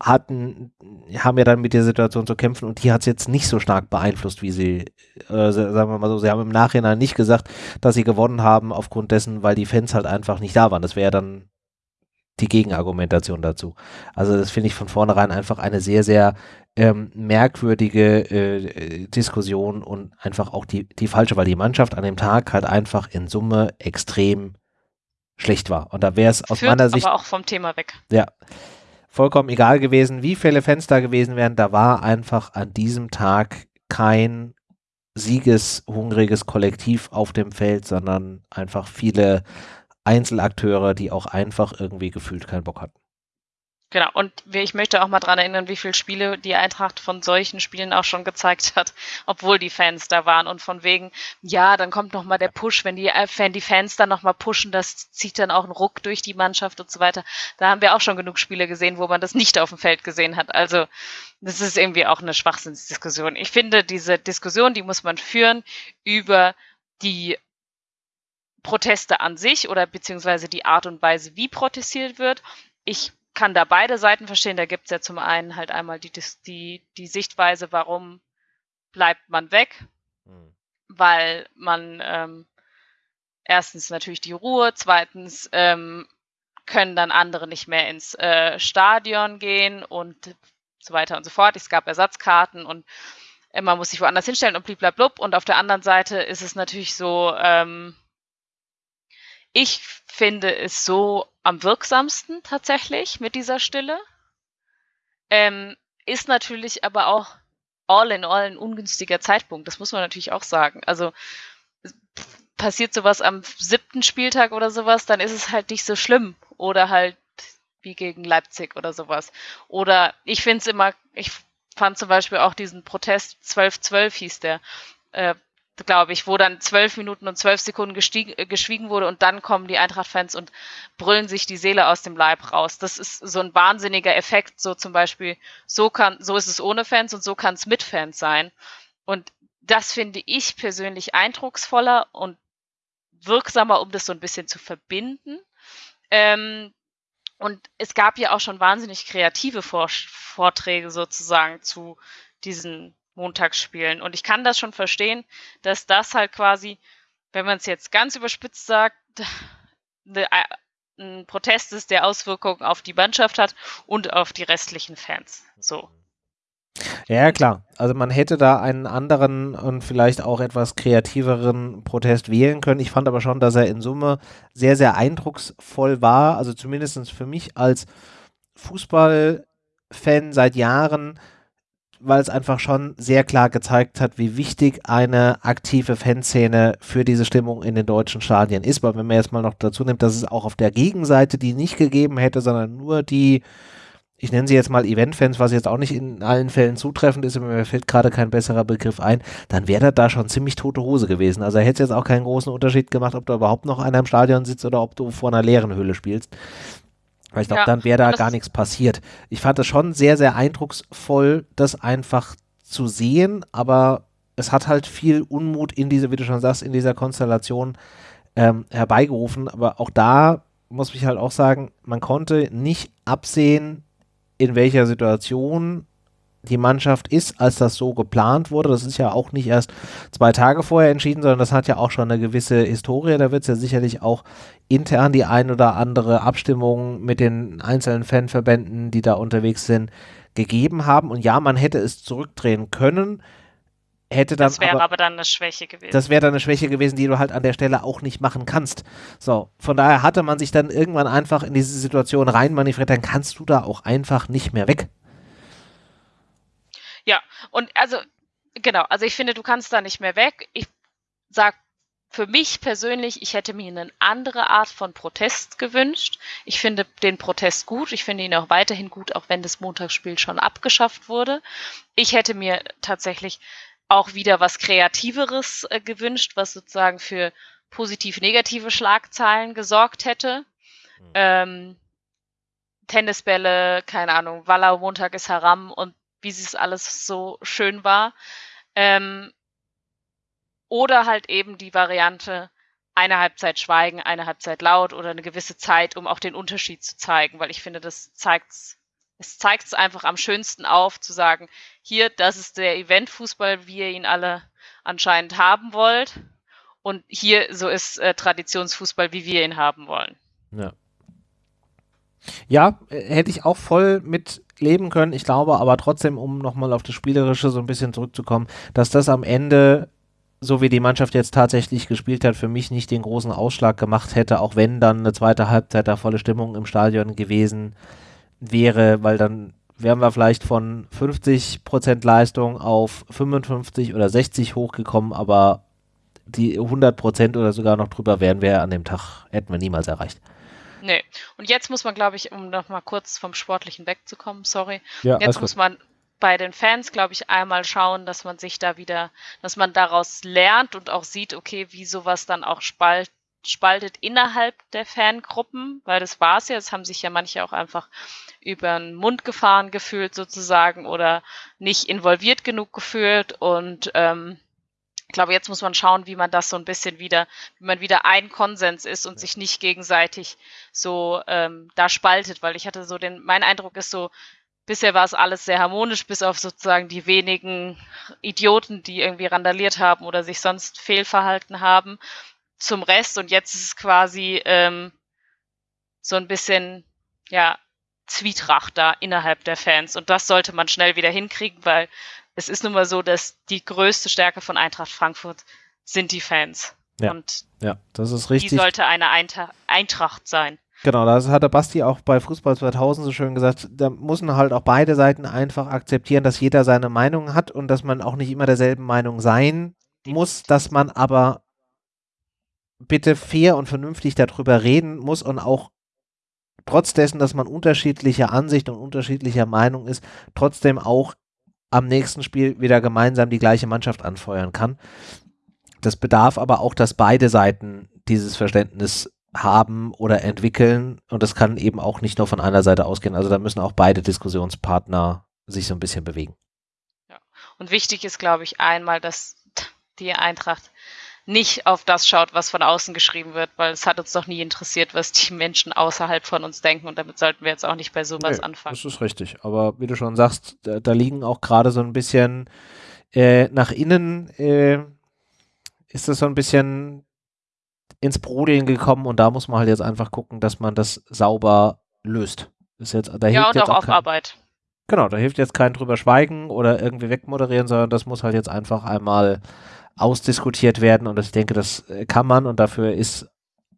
hatten, haben ja dann mit der Situation zu kämpfen und die hat es jetzt nicht so stark beeinflusst, wie sie, äh, sagen wir mal so, sie haben im Nachhinein nicht gesagt, dass sie gewonnen haben aufgrund dessen, weil die Fans halt einfach nicht da waren. Das wäre ja dann die Gegenargumentation dazu. Also das finde ich von vornherein einfach eine sehr, sehr ähm, merkwürdige äh, Diskussion und einfach auch die, die falsche, weil die Mannschaft an dem Tag halt einfach in Summe extrem schlecht war. Und da wäre es aus meiner Sicht. aber auch vom Thema weg. Ja. Vollkommen egal gewesen, wie viele Fans da gewesen wären. Da war einfach an diesem Tag kein siegeshungriges Kollektiv auf dem Feld, sondern einfach viele Einzelakteure, die auch einfach irgendwie gefühlt keinen Bock hatten. Genau, und ich möchte auch mal daran erinnern, wie viele Spiele die Eintracht von solchen Spielen auch schon gezeigt hat, obwohl die Fans da waren. Und von wegen, ja, dann kommt nochmal der Push, wenn die, wenn die Fans dann nochmal pushen, das zieht dann auch einen Ruck durch die Mannschaft und so weiter. Da haben wir auch schon genug Spiele gesehen, wo man das nicht auf dem Feld gesehen hat. Also, das ist irgendwie auch eine Schwachsinnsdiskussion. Ich finde, diese Diskussion, die muss man führen über die Proteste an sich oder beziehungsweise die Art und Weise, wie protestiert wird. Ich kann da beide Seiten verstehen. Da gibt es ja zum einen halt einmal die, die, die Sichtweise, warum bleibt man weg, mhm. weil man ähm, erstens natürlich die Ruhe, zweitens ähm, können dann andere nicht mehr ins äh, Stadion gehen und so weiter und so fort. Es gab Ersatzkarten und man muss sich woanders hinstellen und bliblablub. Und auf der anderen Seite ist es natürlich so, ähm, ich finde es so am wirksamsten tatsächlich mit dieser Stille. Ähm, ist natürlich aber auch all in all ein ungünstiger Zeitpunkt. Das muss man natürlich auch sagen. Also passiert sowas am siebten Spieltag oder sowas, dann ist es halt nicht so schlimm. Oder halt wie gegen Leipzig oder sowas. Oder ich finde es immer, ich fand zum Beispiel auch diesen Protest 12-12 hieß der, äh, glaube ich, wo dann zwölf Minuten und zwölf Sekunden äh, geschwiegen wurde und dann kommen die Eintracht-Fans und brüllen sich die Seele aus dem Leib raus. Das ist so ein wahnsinniger Effekt, so zum Beispiel, so kann, so ist es ohne Fans und so kann es mit Fans sein. Und das finde ich persönlich eindrucksvoller und wirksamer, um das so ein bisschen zu verbinden. Ähm, und es gab ja auch schon wahnsinnig kreative Vorträge sozusagen zu diesen Montagsspielen. Und ich kann das schon verstehen, dass das halt quasi, wenn man es jetzt ganz überspitzt sagt, eine, äh, ein Protest ist, der Auswirkungen auf die Mannschaft hat und auf die restlichen Fans. So. Ja, klar. Also man hätte da einen anderen und vielleicht auch etwas kreativeren Protest wählen können. Ich fand aber schon, dass er in Summe sehr, sehr eindrucksvoll war. Also zumindest für mich als Fußballfan seit Jahren weil es einfach schon sehr klar gezeigt hat, wie wichtig eine aktive Fanszene für diese Stimmung in den deutschen Stadien ist. Weil wenn man jetzt mal noch dazu nimmt, dass es auch auf der Gegenseite die nicht gegeben hätte, sondern nur die, ich nenne sie jetzt mal Eventfans, was jetzt auch nicht in allen Fällen zutreffend ist, mir fällt gerade kein besserer Begriff ein, dann wäre das da schon ziemlich tote Hose gewesen. Also hätte es jetzt auch keinen großen Unterschied gemacht, ob da überhaupt noch einer im Stadion sitzt oder ob du vor einer leeren Hülle spielst. Weil ich glaube, ja, dann wäre da gar nichts passiert. Ich fand es schon sehr, sehr eindrucksvoll, das einfach zu sehen, aber es hat halt viel Unmut in diese, wie du schon sagst, in dieser Konstellation ähm, herbeigerufen. Aber auch da muss ich halt auch sagen, man konnte nicht absehen, in welcher Situation die Mannschaft ist, als das so geplant wurde. Das ist ja auch nicht erst zwei Tage vorher entschieden, sondern das hat ja auch schon eine gewisse Historie. Da wird es ja sicherlich auch intern die ein oder andere Abstimmung mit den einzelnen Fanverbänden, die da unterwegs sind, gegeben haben. Und ja, man hätte es zurückdrehen können. Hätte dann das wäre aber, aber, dann eine Schwäche gewesen. Das wäre dann eine Schwäche gewesen, die du halt an der Stelle auch nicht machen kannst. So, von daher hatte man sich dann irgendwann einfach in diese Situation rein manövriert, dann kannst du da auch einfach nicht mehr weg. Ja, und also, genau, also ich finde, du kannst da nicht mehr weg. Ich sag für mich persönlich, ich hätte mir eine andere Art von Protest gewünscht. Ich finde den Protest gut. Ich finde ihn auch weiterhin gut, auch wenn das Montagsspiel schon abgeschafft wurde. Ich hätte mir tatsächlich auch wieder was Kreativeres äh, gewünscht, was sozusagen für positiv-negative Schlagzeilen gesorgt hätte. Mhm. Ähm, Tennisbälle, keine Ahnung, Wallau Montag ist Haram und wie es alles so schön war. Ähm, oder halt eben die Variante, eine Halbzeit schweigen, eine Halbzeit laut oder eine gewisse Zeit, um auch den Unterschied zu zeigen, weil ich finde, das zeigt es zeigt es einfach am schönsten auf, zu sagen, hier, das ist der Eventfußball, wie ihr ihn alle anscheinend haben wollt. Und hier, so ist äh, Traditionsfußball, wie wir ihn haben wollen. Ja. Ja, äh, hätte ich auch voll mit leben können. Ich glaube aber trotzdem, um nochmal auf das Spielerische so ein bisschen zurückzukommen, dass das am Ende, so wie die Mannschaft jetzt tatsächlich gespielt hat, für mich nicht den großen Ausschlag gemacht hätte, auch wenn dann eine zweite Halbzeit da volle Stimmung im Stadion gewesen wäre, weil dann wären wir vielleicht von 50% Leistung auf 55 oder 60 hochgekommen, aber die 100% oder sogar noch drüber wären wir an dem Tag, hätten wir niemals erreicht. Nee. Und jetzt muss man, glaube ich, um noch mal kurz vom Sportlichen wegzukommen, sorry. Ja, jetzt muss man bei den Fans, glaube ich, einmal schauen, dass man sich da wieder, dass man daraus lernt und auch sieht, okay, wie sowas dann auch spalt, spaltet innerhalb der Fangruppen, weil das war es ja, es haben sich ja manche auch einfach über den Mund gefahren gefühlt sozusagen oder nicht involviert genug gefühlt und ähm, ich glaube, jetzt muss man schauen, wie man das so ein bisschen wieder, wie man wieder ein Konsens ist und ja. sich nicht gegenseitig so ähm, da spaltet, weil ich hatte so den, mein Eindruck ist so, bisher war es alles sehr harmonisch, bis auf sozusagen die wenigen Idioten, die irgendwie randaliert haben oder sich sonst fehlverhalten haben zum Rest. Und jetzt ist es quasi ähm, so ein bisschen, ja, Zwietracht da innerhalb der Fans. Und das sollte man schnell wieder hinkriegen, weil es ist nun mal so, dass die größte Stärke von Eintracht Frankfurt sind die Fans. Ja, und ja das ist richtig. Die sollte eine Eintracht sein. Genau, das hat der Basti auch bei Fußball 2000 so schön gesagt. Da müssen halt auch beide Seiten einfach akzeptieren, dass jeder seine Meinung hat und dass man auch nicht immer derselben Meinung sein muss, dass man aber bitte fair und vernünftig darüber reden muss und auch trotz dessen, dass man unterschiedlicher Ansicht und unterschiedlicher Meinung ist, trotzdem auch am nächsten Spiel wieder gemeinsam die gleiche Mannschaft anfeuern kann. Das bedarf aber auch, dass beide Seiten dieses Verständnis haben oder entwickeln und das kann eben auch nicht nur von einer Seite ausgehen. Also da müssen auch beide Diskussionspartner sich so ein bisschen bewegen. Ja. Und wichtig ist, glaube ich, einmal, dass die Eintracht nicht auf das schaut, was von außen geschrieben wird, weil es hat uns doch nie interessiert, was die Menschen außerhalb von uns denken und damit sollten wir jetzt auch nicht bei sowas nee, anfangen. Das ist richtig, aber wie du schon sagst, da, da liegen auch gerade so ein bisschen äh, nach innen äh, ist das so ein bisschen ins Brodeln gekommen und da muss man halt jetzt einfach gucken, dass man das sauber löst. Ist jetzt, da ja, und auch, auch kein, Arbeit. Genau, da hilft jetzt kein drüber schweigen oder irgendwie wegmoderieren, sondern das muss halt jetzt einfach einmal ausdiskutiert werden und ich denke, das äh, kann man und dafür ist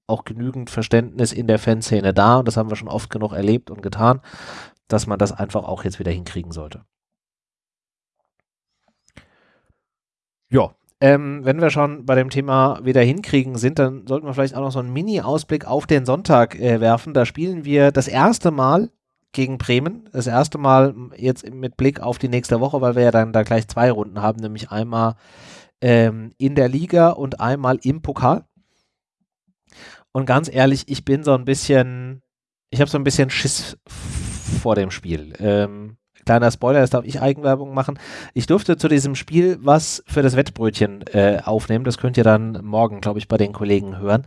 auch genügend Verständnis in der Fanszene da und das haben wir schon oft genug erlebt und getan, dass man das einfach auch jetzt wieder hinkriegen sollte. Ja, ähm, wenn wir schon bei dem Thema wieder hinkriegen sind, dann sollten wir vielleicht auch noch so einen Mini-Ausblick auf den Sonntag äh, werfen. Da spielen wir das erste Mal gegen Bremen. Das erste Mal jetzt mit Blick auf die nächste Woche, weil wir ja dann da gleich zwei Runden haben, nämlich einmal ähm, in der Liga und einmal im Pokal. Und ganz ehrlich, ich bin so ein bisschen, ich habe so ein bisschen Schiss vor dem Spiel. Ähm, kleiner Spoiler, jetzt darf ich Eigenwerbung machen. Ich durfte zu diesem Spiel was für das Wettbrötchen äh, aufnehmen. Das könnt ihr dann morgen, glaube ich, bei den Kollegen hören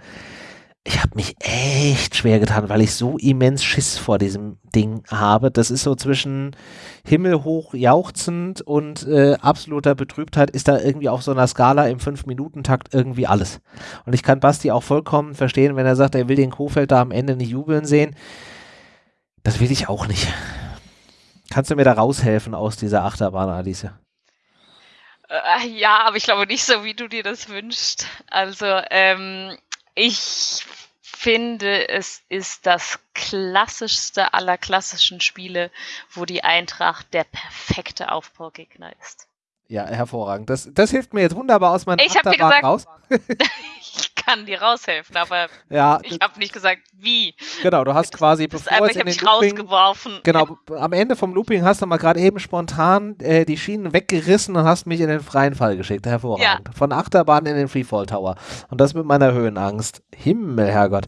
ich habe mich echt schwer getan, weil ich so immens Schiss vor diesem Ding habe. Das ist so zwischen himmelhoch jauchzend und äh, absoluter Betrübtheit ist da irgendwie auf so einer Skala im 5-Minuten-Takt irgendwie alles. Und ich kann Basti auch vollkommen verstehen, wenn er sagt, er will den Kofeld da am Ende nicht jubeln sehen. Das will ich auch nicht. Kannst du mir da raushelfen aus dieser Achterbahn, Alice? Äh, ja, aber ich glaube nicht so, wie du dir das wünschst. Also, ähm, ich finde, es ist das klassischste aller klassischen Spiele, wo die Eintracht der perfekte Aufbaugegner ist. Ja, hervorragend. Das, das hilft mir jetzt wunderbar aus meinem Ich dir gesagt, raus. ich kann dir raushelfen, aber ja, ich habe nicht gesagt, wie. Genau, du hast quasi das bevor es in den Looping, rausgeworfen. Genau, am Ende vom Looping hast du mal gerade eben spontan äh, die Schienen weggerissen und hast mich in den freien Fall geschickt. Hervorragend. Ja. Von Achterbahn in den Freefall Tower. Und das mit meiner Höhenangst. Himmel, Herrgott.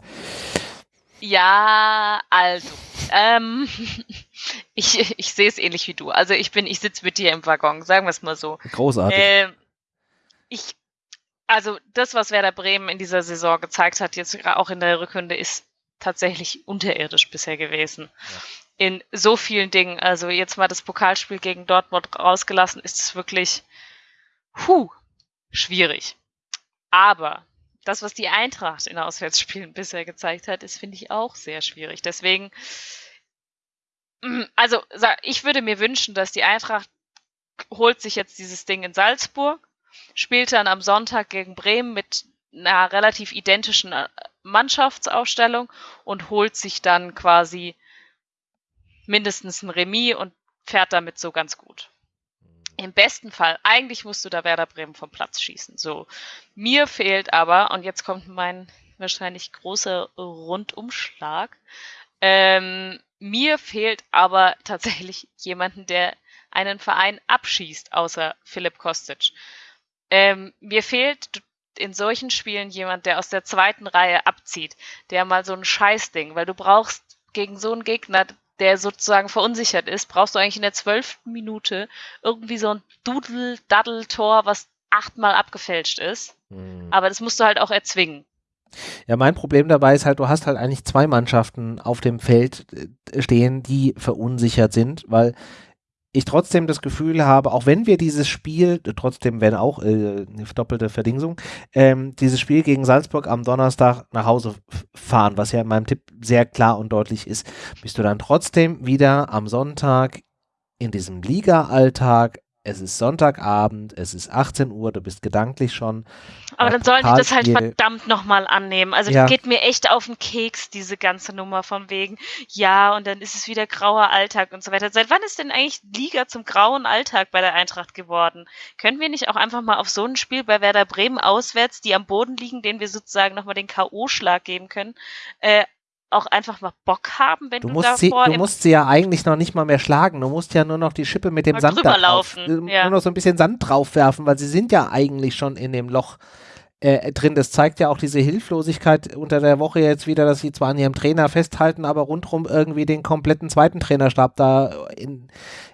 Ja, also, ähm, ich, ich sehe es ähnlich wie du. Also ich bin, ich sitze mit dir im Waggon, sagen wir es mal so. Großartig. Äh, ich, also das, was Werder Bremen in dieser Saison gezeigt hat, jetzt auch in der Rückrunde, ist tatsächlich unterirdisch bisher gewesen. in so vielen Dingen. Also jetzt mal das Pokalspiel gegen Dortmund rausgelassen, ist es wirklich puh, schwierig. Aber das, was die Eintracht in Auswärtsspielen bisher gezeigt hat, ist, finde ich, auch sehr schwierig. Deswegen, also ich würde mir wünschen, dass die Eintracht holt sich jetzt dieses Ding in Salzburg, spielt dann am Sonntag gegen Bremen mit einer relativ identischen äh, Mannschaftsaufstellung und holt sich dann quasi mindestens ein Remis und fährt damit so ganz gut. Im besten Fall, eigentlich musst du da Werder Bremen vom Platz schießen. So. Mir fehlt aber, und jetzt kommt mein wahrscheinlich großer Rundumschlag, ähm, mir fehlt aber tatsächlich jemanden, der einen Verein abschießt, außer Philipp Kostic. Ähm, mir fehlt in solchen Spielen jemand, der aus der zweiten Reihe abzieht, der mal so ein Scheißding, weil du brauchst gegen so einen Gegner, der sozusagen verunsichert ist, brauchst du eigentlich in der zwölften Minute irgendwie so ein Dudel-Daddel-Tor, was achtmal abgefälscht ist. Mhm. Aber das musst du halt auch erzwingen. Ja, mein Problem dabei ist halt, du hast halt eigentlich zwei Mannschaften auf dem Feld äh, stehen, die verunsichert sind, weil ich trotzdem das Gefühl habe, auch wenn wir dieses Spiel, trotzdem wenn auch äh, eine doppelte Verdingsung, ähm, dieses Spiel gegen Salzburg am Donnerstag nach Hause fahren, was ja in meinem Tipp sehr klar und deutlich ist, bist du dann trotzdem wieder am Sonntag in diesem Liga-Alltag es ist Sonntagabend, es ist 18 Uhr, du bist gedanklich schon. Aber dann sollen die das halt verdammt nochmal annehmen. Also ja. geht mir echt auf den Keks, diese ganze Nummer von wegen, ja, und dann ist es wieder grauer Alltag und so weiter. Seit wann ist denn eigentlich Liga zum grauen Alltag bei der Eintracht geworden? Können wir nicht auch einfach mal auf so ein Spiel bei Werder Bremen auswärts, die am Boden liegen, denen wir sozusagen nochmal den K.O.-Schlag geben können, äh, auch einfach mal Bock haben, wenn du, du musst sie, Du musst sie ja eigentlich noch nicht mal mehr schlagen. Du musst ja nur noch die Schippe mit dem Sand da drauf, äh, ja. nur noch so ein bisschen Sand drauf werfen, weil sie sind ja eigentlich schon in dem Loch äh, drin. Das zeigt ja auch diese Hilflosigkeit unter der Woche jetzt wieder, dass sie zwar an ihrem Trainer festhalten, aber rundherum irgendwie den kompletten zweiten Trainerstab da in,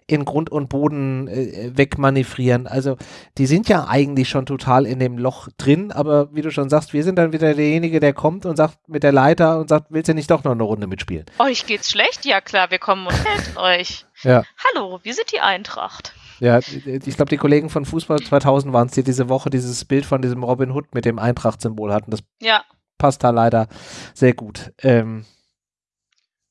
in Grund und Boden äh, wegmanövrieren. Also die sind ja eigentlich schon total in dem Loch drin, aber wie du schon sagst, wir sind dann wieder derjenige, der kommt und sagt mit der Leiter und sagt, willst du nicht doch noch eine Runde mitspielen? Euch geht's schlecht? Ja klar, wir kommen und helfen euch. Ja. Hallo, wir sind die Eintracht. Ja, ich glaube, die Kollegen von Fußball 2000 waren es, die diese Woche dieses Bild von diesem Robin Hood mit dem Eintracht-Symbol hatten. Das ja. passt da leider sehr gut. Ähm,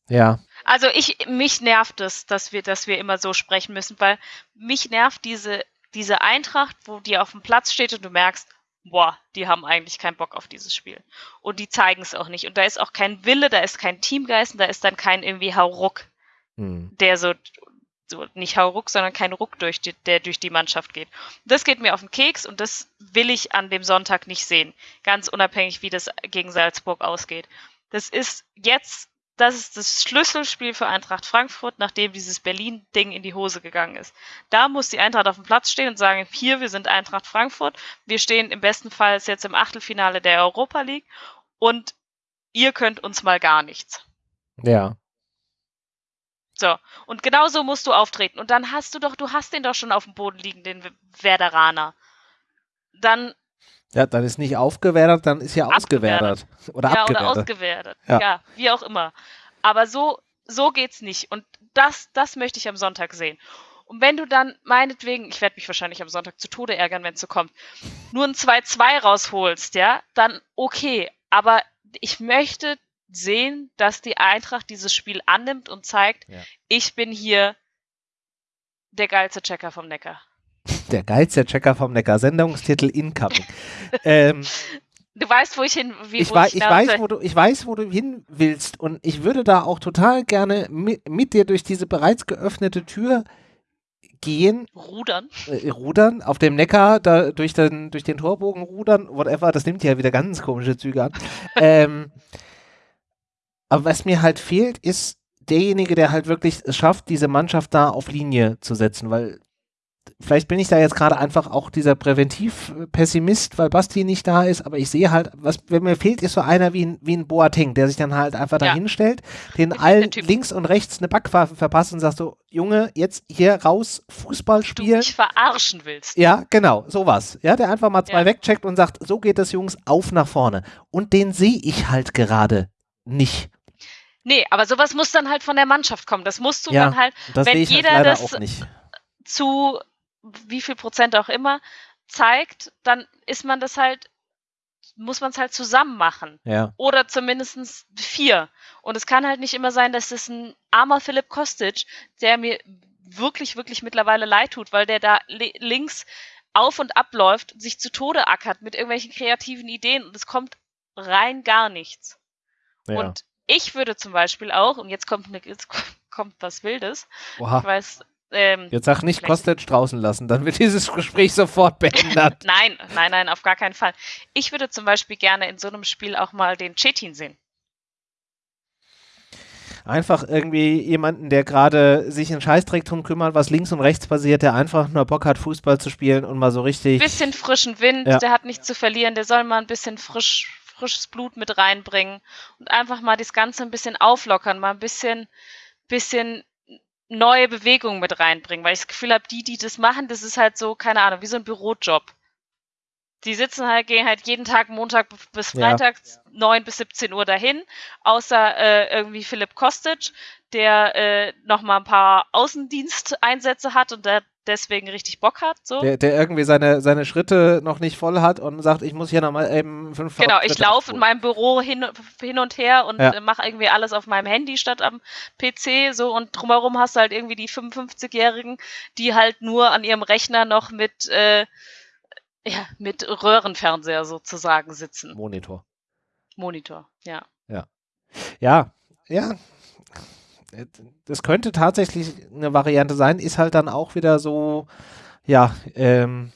ja. Also ich, mich nervt es, dass wir, dass wir immer so sprechen müssen, weil mich nervt diese, diese Eintracht, wo die auf dem Platz steht und du merkst, boah, die haben eigentlich keinen Bock auf dieses Spiel. Und die zeigen es auch nicht. Und da ist auch kein Wille, da ist kein Teamgeist und da ist dann kein irgendwie Hauruck, hm. der so, so, nicht Hauruck, sondern kein Ruck, durch die, der durch die Mannschaft geht. Das geht mir auf den Keks und das will ich an dem Sonntag nicht sehen. Ganz unabhängig, wie das gegen Salzburg ausgeht. Das ist jetzt das ist das Schlüsselspiel für Eintracht Frankfurt, nachdem dieses Berlin-Ding in die Hose gegangen ist. Da muss die Eintracht auf dem Platz stehen und sagen, hier, wir sind Eintracht Frankfurt, wir stehen im besten Fall jetzt im Achtelfinale der Europa League und ihr könnt uns mal gar nichts. Ja. So, und genau so musst du auftreten. Und dann hast du doch, du hast den doch schon auf dem Boden liegen, den Werderaner. Dann ja, dann ist nicht aufgewertet, dann ist ja ausgewertet. Oder ja, abgewertet. oder ausgewertet. Ja. ja. wie auch immer. Aber so, so geht's nicht. Und das, das möchte ich am Sonntag sehen. Und wenn du dann meinetwegen, ich werde mich wahrscheinlich am Sonntag zu Tode ärgern, wenn es so kommt, nur ein 2-2 rausholst, ja, dann okay. Aber ich möchte sehen, dass die Eintracht dieses Spiel annimmt und zeigt, ja. ich bin hier der geilste Checker vom Neckar. Der geilste Checker vom Neckar. Sendungstitel Incoming. ähm, Du weißt, wo ich hin wie, ich, ich, ich weiß, wo du, ich weiß, wo du hin willst. Und ich würde da auch total gerne mit, mit dir durch diese bereits geöffnete Tür gehen. Rudern. Äh, rudern, auf dem Neckar, da durch den, durch den Torbogen rudern, whatever. Das nimmt ja wieder ganz komische Züge an. ähm, aber was mir halt fehlt, ist derjenige, der halt wirklich es schafft, diese Mannschaft da auf Linie zu setzen, weil vielleicht bin ich da jetzt gerade einfach auch dieser Präventiv-Pessimist, weil Basti nicht da ist, aber ich sehe halt, was wenn mir fehlt, ist so einer wie ein, wie ein Boateng, der sich dann halt einfach ja. da hinstellt, den allen links und rechts eine Backwaffe verpasst und sagt so, Junge, jetzt hier raus, Fußball spielen. Du mich verarschen willst. Ja, genau, sowas. Ja, der einfach mal zwei ja. wegcheckt und sagt, so geht es, Jungs, auf nach vorne. Und den sehe ich halt gerade nicht. Nee, aber sowas muss dann halt von der Mannschaft kommen. Das musst du Ja, dann halt, wenn halt jeder leider das zu wie viel Prozent auch immer zeigt, dann ist man das halt, muss man es halt zusammen machen. Ja. Oder zumindest vier. Und es kann halt nicht immer sein, dass es ein armer Philipp Kostic, der mir wirklich, wirklich mittlerweile leid tut, weil der da li links auf und abläuft, sich zu Tode ackert mit irgendwelchen kreativen Ideen und es kommt rein gar nichts. ja. Und ich würde zum Beispiel auch, und jetzt kommt, eine, jetzt kommt was Wildes, ich Oha. weiß, ähm, Jetzt sag nicht Kostic draußen lassen, dann wird dieses Gespräch sofort beendet. nein, nein, nein, auf gar keinen Fall. Ich würde zum Beispiel gerne in so einem Spiel auch mal den Chetin sehen. Einfach irgendwie jemanden, der gerade sich in Scheißdreck drum kümmert, was links und rechts passiert, der einfach nur Bock hat, Fußball zu spielen und mal so richtig. bisschen frischen Wind, Ja. der hat nichts zu verlieren, der soll mal ein bisschen frisch, frisches Blut mit reinbringen und einfach mal das Ganze ein bisschen auflockern, mal ein bisschen, bisschen neue Bewegung mit reinbringen, weil ich das Gefühl habe, die, die das machen, das ist halt so, keine Ahnung, wie so ein Bürojob. Die sitzen halt, gehen halt jeden Tag Montag bis Ja. Freitag 9 bis 17 Uhr dahin, außer äh, irgendwie Philipp Kostic, der äh, noch mal ein paar Außendiensteinsätze hat und der deswegen richtig Bock hat. So. Der, der irgendwie seine, seine Schritte noch nicht voll hat und sagt, ich muss hier nochmal eben fünf Genau, ich Schritte laufe in meinem Büro hin, hin und her und Ja. mache irgendwie alles auf meinem Handy statt am PC so und drumherum hast du halt irgendwie die 55-Jährigen, die halt nur an ihrem Rechner noch mit, äh, ja, mit Röhrenfernseher sozusagen sitzen. Monitor. Monitor, ja. Ja, ja. Das könnte tatsächlich eine Variante sein, ist halt dann auch wieder so, ja, ähm,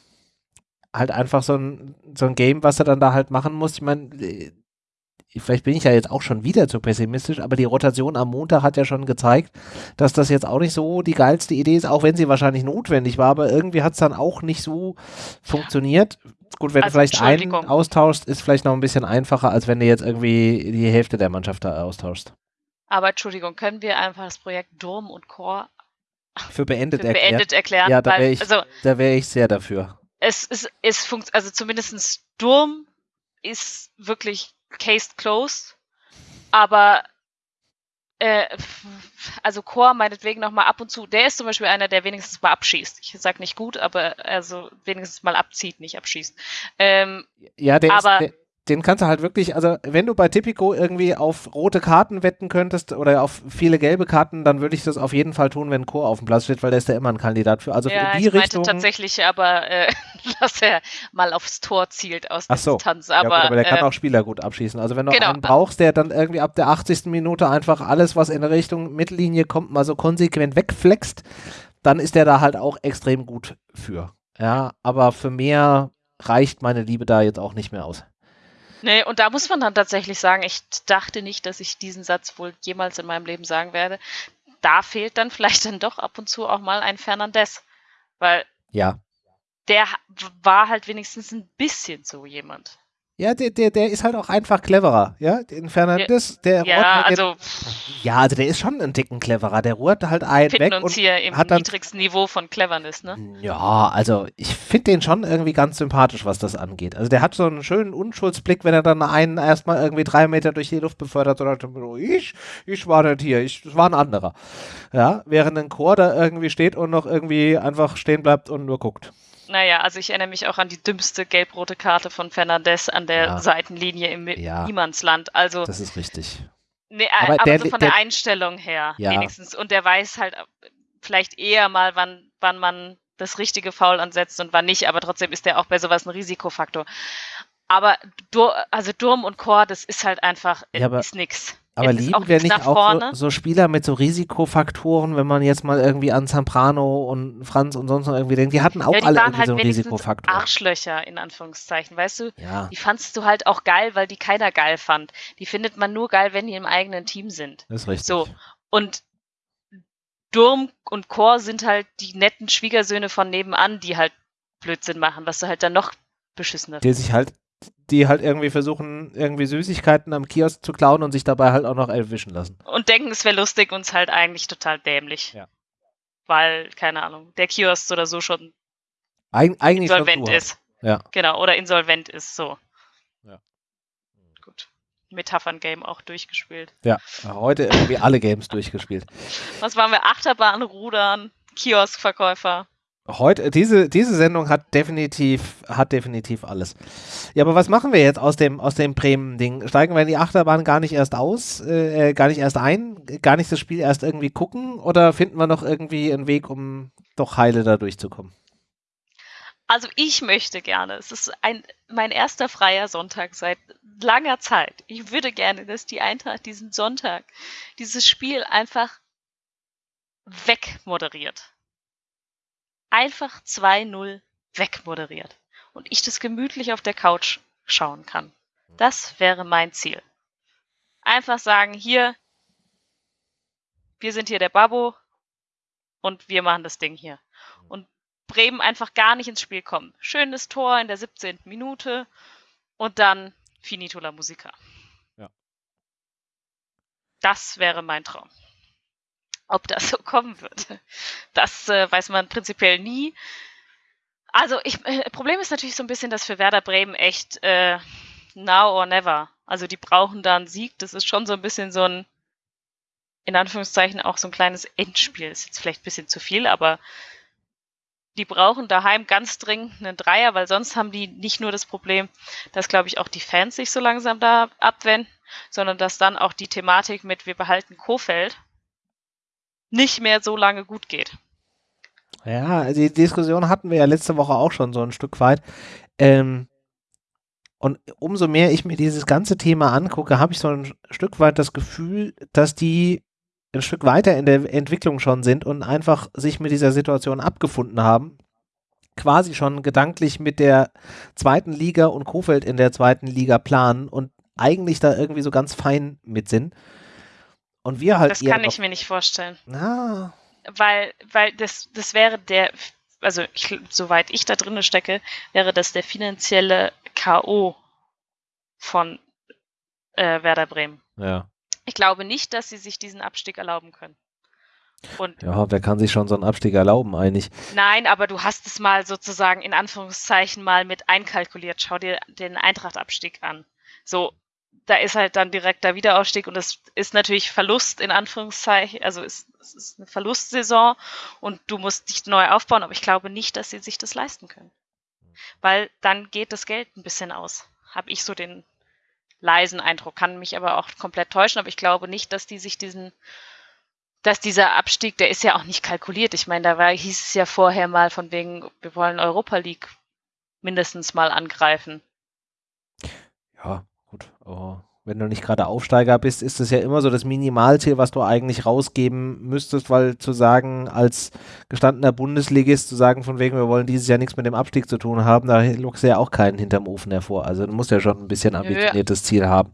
halt einfach so ein, so ein Game, was er dann da halt machen muss. Ich meine, äh, vielleicht bin ich ja jetzt auch schon wieder zu pessimistisch, aber die Rotation am Montag hat ja schon gezeigt, dass das jetzt auch nicht so die geilste Idee ist, auch wenn sie wahrscheinlich notwendig war, aber irgendwie hat es dann auch nicht so funktioniert. Gut, wenn Also, du vielleicht einen austauschst, ist vielleicht noch ein bisschen einfacher, als wenn du jetzt irgendwie die Hälfte der Mannschaft da austauschst. Aber Entschuldigung, können wir einfach das Projekt Durm und Core Für beendet für erklären. beendet erklären? Ja, da wäre ich, also da wäre ich sehr dafür. es ist, es funkt, also zumindest Sturm ist wirklich case closed, aber äh, also Chor meinetwegen noch mal ab und zu, der ist zum Beispiel einer, der wenigstens mal abschießt. Ich sag nicht gut, aber also wenigstens mal abzieht, nicht abschießt. Ähm, Ja, der Aber- ist, der, den kannst du halt wirklich, also wenn du bei Tipico irgendwie auf rote Karten wetten könntest oder auf viele gelbe Karten, dann würde ich das auf jeden Fall tun, wenn Chor auf dem Platz steht, weil der ist ja immer ein Kandidat für. Also ja, in die ich meinte Richtung. tatsächlich aber, äh, dass er mal aufs Tor zielt aus Ach der so. Distanz. ja, Aber, gut, aber der kann äh, auch Spieler gut abschießen. Also wenn du genau. einen brauchst, der dann irgendwie ab der 80. Minute einfach alles, was in Richtung Mittellinie kommt, mal so konsequent wegflext, dann ist der da halt auch extrem gut für. Ja, aber für mehr reicht meine Liebe da jetzt auch nicht mehr aus. Nee, und da muss man dann tatsächlich sagen, ich dachte nicht, dass ich diesen Satz wohl jemals in meinem Leben sagen werde. Da fehlt dann vielleicht dann doch ab und zu auch mal ein Fernandes. Weil Ja. der war halt wenigstens ein bisschen so jemand. Ja, der, der, der ist halt auch einfach cleverer, ja. Den Fernandes, der Ja, halt also jetzt, ja, also der ist schon ein Ticken cleverer. Der ruht halt einen weg uns und hier im hat dann- niedrigsten Niveau von Cleverness, ne? ja, also ich finde den schon irgendwie ganz sympathisch, was das angeht. Also der hat so einen schönen Unschuldsblick, wenn er dann einen erstmal irgendwie drei Meter durch die Luft befördert und sagt, ich, ich war nicht hier, ich, das war ein anderer. Ja, während ein Chor da irgendwie steht und noch irgendwie einfach stehen bleibt und nur guckt. Naja, also ich erinnere mich auch an die dümmste gelb-rote Karte von Fernandes an der Ja. Seitenlinie im Ja. Niemandsland. Also, Das ist richtig. nee, aber aber, der- so von der, der- Einstellung her Ja. wenigstens. Und der weiß halt vielleicht eher mal, wann, wann man das richtige Foul ansetzt und wann nicht, aber trotzdem ist der auch bei sowas ein Risikofaktor. Aber also Durm und Chor, das ist halt einfach, Ja, ist nix. Aber ist lieben wir nicht auch so, so Spieler mit so Risikofaktoren, wenn man jetzt mal irgendwie an Zamprano und Franz und sonst noch irgendwie denkt, die hatten auch ja, die alle irgendwie halt so einen Risikofaktor. Arschlöcher, in Anführungszeichen, weißt du? Ja, Die fandst du halt auch geil, weil die keiner geil fand. Die findet man nur geil, wenn die im eigenen Team sind. das ist richtig. So. Und Durm und Chor sind halt die netten Schwiegersöhne von nebenan, die halt Blödsinn machen, was du halt dann noch beschissener Die sich halt, die halt irgendwie versuchen, irgendwie Süßigkeiten am Kiosk zu klauen und sich dabei halt auch noch erwischen lassen. Und denken, es wäre lustig und es halt eigentlich total dämlich. Ja. Weil, keine Ahnung, der Kiosk oder so schon Eig eigentlich insolvent ist. Ja. Genau, oder insolvent ist, so. Ja. Gut. Metaphern-Game auch durchgespielt. Ja, heute irgendwie alle Games durchgespielt. Was waren wir? Achterbahn, Rudern, Kioskverkäufer. Heute, diese, diese Sendung hat definitiv, hat definitiv alles. Ja, aber was machen wir jetzt aus dem, aus dem Bremen-Ding? Steigen wir in die Achterbahn gar nicht erst aus, äh, gar nicht erst ein, gar nicht das Spiel erst irgendwie gucken oder finden wir noch irgendwie einen Weg, um doch heile da durchzukommen? Also ich möchte gerne, es ist ein, mein erster freier Sonntag seit langer Zeit. Ich würde gerne, dass die Eintracht diesen Sonntag, dieses Spiel einfach wegmoderiert einfach 2-0 wegmoderiert und ich das gemütlich auf der Couch schauen kann. Das wäre mein Ziel. Einfach sagen, hier, wir sind hier der Babo und wir machen das Ding hier. Und Bremen einfach gar nicht ins Spiel kommen. Schönes Tor in der 17. Minute und dann Finito la Musica. Ja. Das wäre mein Traum. Ob das so kommen wird, das äh, weiß man prinzipiell nie. Also, ich, äh, Problem ist natürlich so ein bisschen, dass für Werder Bremen echt äh, now or never. Also, die brauchen da einen Sieg. Das ist schon so ein bisschen so ein, in Anführungszeichen, auch so ein kleines Endspiel. Ist jetzt vielleicht ein bisschen zu viel, aber die brauchen daheim ganz dringend einen Dreier, weil sonst haben die nicht nur das Problem, dass, glaube ich, auch die Fans sich so langsam da abwenden, sondern dass dann auch die Thematik mit wir behalten Kofeld nicht mehr so lange gut geht. Ja, die Diskussion hatten wir ja letzte Woche auch schon so ein Stück weit. Ähm, und umso mehr ich mir dieses ganze Thema angucke, habe ich so ein Stück weit das Gefühl, dass die ein Stück weiter in der Entwicklung schon sind und einfach sich mit dieser Situation abgefunden haben. Quasi schon gedanklich mit der zweiten Liga und Kofeld in der zweiten Liga planen und eigentlich da irgendwie so ganz fein mit sind. Und wir halt. Das kann ich mir nicht vorstellen. Na. Weil, weil das, das wäre der, also ich, soweit ich da drinne stecke, wäre das der finanzielle K.O. von äh, Werder Bremen. Ja. Ich glaube nicht, dass sie sich diesen Abstieg erlauben können. Und ja, wer kann sich schon so einen Abstieg erlauben eigentlich? Nein, aber du hast es mal sozusagen in Anführungszeichen mal mit einkalkuliert. Schau dir den Eintracht-Abstieg an. So, da ist halt dann direkt der Wiederaufstieg und es ist natürlich Verlust in Anführungszeichen, also es, es, ist eine Verlustsaison und du musst dich neu aufbauen, aber ich glaube nicht, dass sie sich das leisten können. Weil dann geht das Geld ein bisschen aus. Habe ich so den leisen Eindruck, kann mich aber auch komplett täuschen, aber ich glaube nicht, dass die sich diesen, dass dieser Abstieg, der ist ja auch nicht kalkuliert. Ich meine, da war, hieß es ja vorher mal von wegen, wir wollen Europa League mindestens mal angreifen. Ja, gut, aber wenn du nicht gerade Aufsteiger bist, ist es ja immer so das Minimalziel, was du eigentlich rausgeben müsstest, weil zu sagen, als gestandener Bundesligist, zu sagen, von wegen, wir wollen dieses Jahr nichts mit dem Abstieg zu tun haben, da lockst du ja auch keinen hinterm Ofen hervor. Also du musst ja schon ein bisschen ambitioniertes ja. Ziel haben.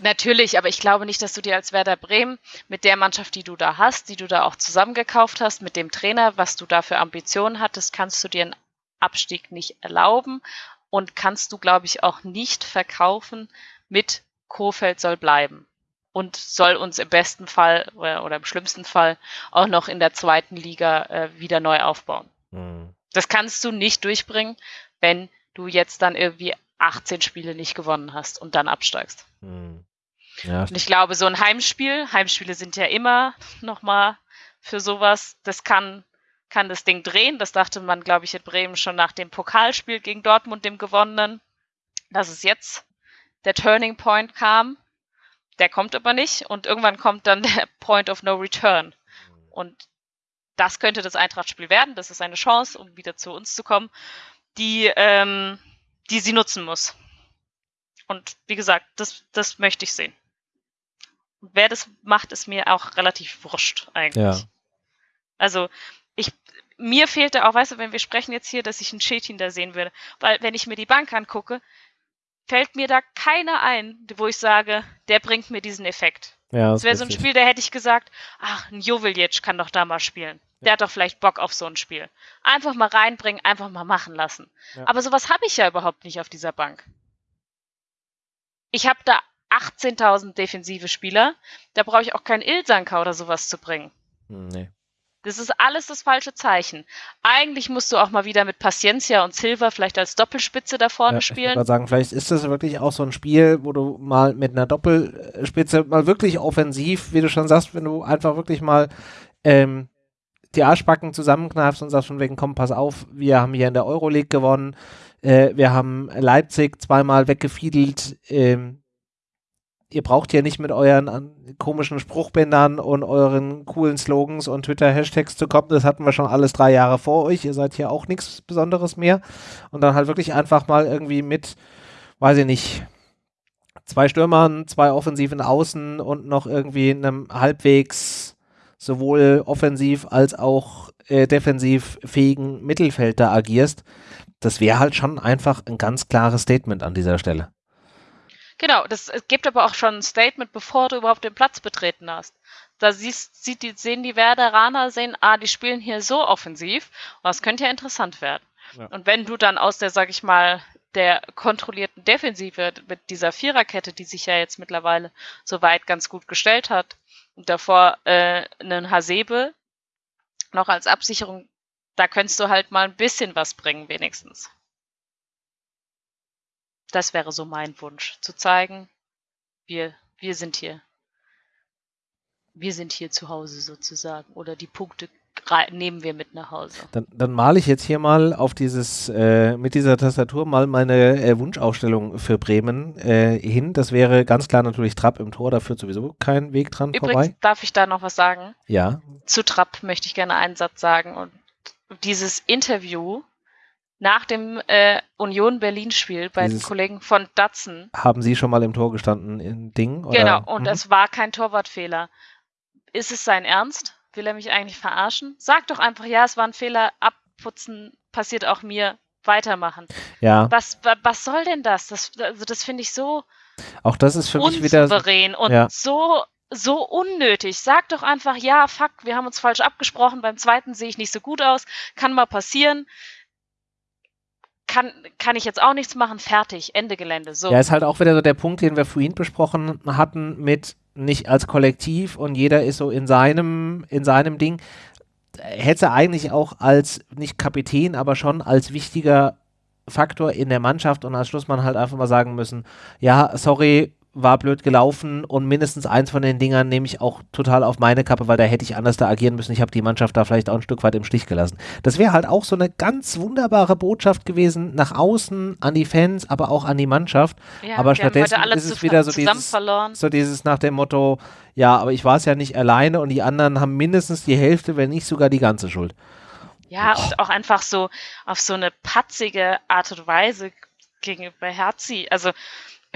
Natürlich, aber ich glaube nicht, dass du dir als Werder Bremen mit der Mannschaft, die du da hast, die du da auch zusammengekauft hast, mit dem Trainer, was du da für Ambitionen hattest, kannst du dir einen Abstieg nicht erlauben und kannst du, glaube ich, auch nicht verkaufen, mit Kofeld soll bleiben und soll uns im besten Fall oder, oder im schlimmsten Fall auch noch in der zweiten Liga äh, wieder neu aufbauen. Mhm. Das kannst du nicht durchbringen, wenn du jetzt dann irgendwie 18 Spiele nicht gewonnen hast und dann absteigst. Mhm. Ja. Und ich glaube, so ein Heimspiel, Heimspiele sind ja immer nochmal für sowas, das kann, kann das Ding drehen. Das dachte man, glaube ich, in Bremen schon nach dem Pokalspiel gegen Dortmund, dem gewonnenen. Das ist jetzt der Turning Point kam. Der kommt aber nicht und irgendwann kommt dann der Point of No Return. Und das könnte das Eintracht-Spiel werden. Das ist eine Chance, um wieder zu uns zu kommen, die, ähm, die sie nutzen muss. Und wie gesagt, das, das möchte ich sehen. Und wer das macht, ist mir auch relativ wurscht eigentlich. Ja. Also ich, mir fehlte auch, weißt du, wenn wir sprechen jetzt hier, dass ich einen Chetin da sehen würde, weil wenn ich mir die Bank angucke, fällt mir da keiner ein, wo ich sage, der bringt mir diesen Effekt. Ja, das wäre so ein Spiel, da hätte ich gesagt, ach, ein Joveljic kann doch da mal spielen. Der hat doch vielleicht Bock auf so ein Spiel. Einfach mal reinbringen, einfach mal machen lassen. Ja. Aber sowas habe ich ja überhaupt nicht auf dieser Bank. Ich habe da 18.000 defensive Spieler. Da brauche ich auch keinen Ilsanka oder sowas zu bringen. Hm, nee. Das ist alles das falsche Zeichen. Eigentlich musst du auch mal wieder mit Paciencia und Silva vielleicht als Doppelspitze da vorne Ja, spielen. Ich würde sagen, vielleicht ist das wirklich auch so ein Spiel, wo du mal mit einer Doppelspitze mal wirklich offensiv, wie du schon sagst, wenn du einfach wirklich mal ähm, die Arschbacken zusammenkneifst und sagst von wegen, komm, pass auf, wir haben hier in der Euroleague gewonnen, äh, wir haben Leipzig zweimal weggefiedelt, ähm, ihr braucht ja nicht mit euren komischen Spruchbändern und euren coolen Slogans und Twitter-Hashtags zu kommen. Das hatten wir schon alles drei Jahre vor euch. Ihr seid hier auch nichts Besonderes mehr. Und dann halt wirklich einfach mal irgendwie mit, weiß ich nicht, zwei Stürmern, zwei offensiven Außen und noch irgendwie einem halbwegs sowohl offensiv als auch äh, defensiv fähigen Mittelfeld da agierst. Das wäre halt schon einfach ein ganz klares Statement an dieser Stelle. Genau, das es gibt aber auch schon ein Statement, bevor du überhaupt den Platz betreten hast. Da siehst, sieht die, sehen die Werderaner, sehen, ah, die spielen hier so offensiv, und das könnte ja interessant werden. Ja. Und wenn du dann aus der, sag ich mal, der kontrollierten Defensive mit dieser Viererkette, die sich ja jetzt mittlerweile soweit ganz gut gestellt hat, und davor äh, einen Hasebe noch als Absicherung, da könntest du halt mal ein bisschen was bringen, wenigstens. Das wäre so mein Wunsch, zu zeigen, wir, wir sind hier. Wir sind hier zu Hause sozusagen. Oder die Punkte nehmen wir mit nach Hause. Dann, dann male ich jetzt hier mal auf dieses, äh, mit dieser Tastatur mal meine äh, Wunschausstellung für Bremen äh, hin. Das wäre ganz klar natürlich Trapp im Tor, da führt sowieso kein Weg dran Übrigens, vorbei. darf ich da noch was sagen? Ja, Zu Trapp möchte ich gerne einen Satz sagen. Und dieses Interview nach dem äh, Union Berlin-Spiel bei den Dieses- Kollegen von Datsen. haben Sie schon mal im Tor gestanden in Ding? Oder? Genau, und Mhm. es war kein Torwartfehler. Ist es sein Ernst? Will er mich eigentlich verarschen? Sag doch einfach, ja, es war ein Fehler, abputzen, passiert auch mir, weitermachen. Ja, Was, wa- was soll denn das? Das, also das finde ich so auch das ist für mich wieder. und ja. so, so unnötig. Sag doch einfach, ja, fuck, wir haben uns falsch abgesprochen, beim zweiten sehe ich nicht so gut aus, kann mal passieren. Kann, kann ich jetzt auch nichts machen, fertig, Ende Gelände. So. Ja, ist halt auch wieder so der Punkt, den wir vorhin besprochen hatten, mit nicht als Kollektiv und jeder ist so in seinem, in seinem Ding. Hätte eigentlich auch als, nicht Kapitän, aber schon als wichtiger Faktor in der Mannschaft und als Schlussmann halt einfach mal sagen müssen, ja, sorry, war blöd gelaufen und mindestens eins von den Dingern nehme ich auch total auf meine Kappe, weil da hätte ich anders da agieren müssen. Ich habe die Mannschaft da vielleicht auch ein Stück weit im Stich gelassen. Das wäre halt auch so eine ganz wunderbare Botschaft gewesen nach außen an die Fans, aber auch an die Mannschaft. Ja, aber stattdessen ist es wieder so dieses, so dieses nach dem Motto, ja, aber ich war es ja nicht alleine und die anderen haben mindestens die Hälfte, wenn nicht sogar die ganze Schuld. Ja, und auch einfach so auf so eine patzige Art und Weise gegenüber Herzi. Also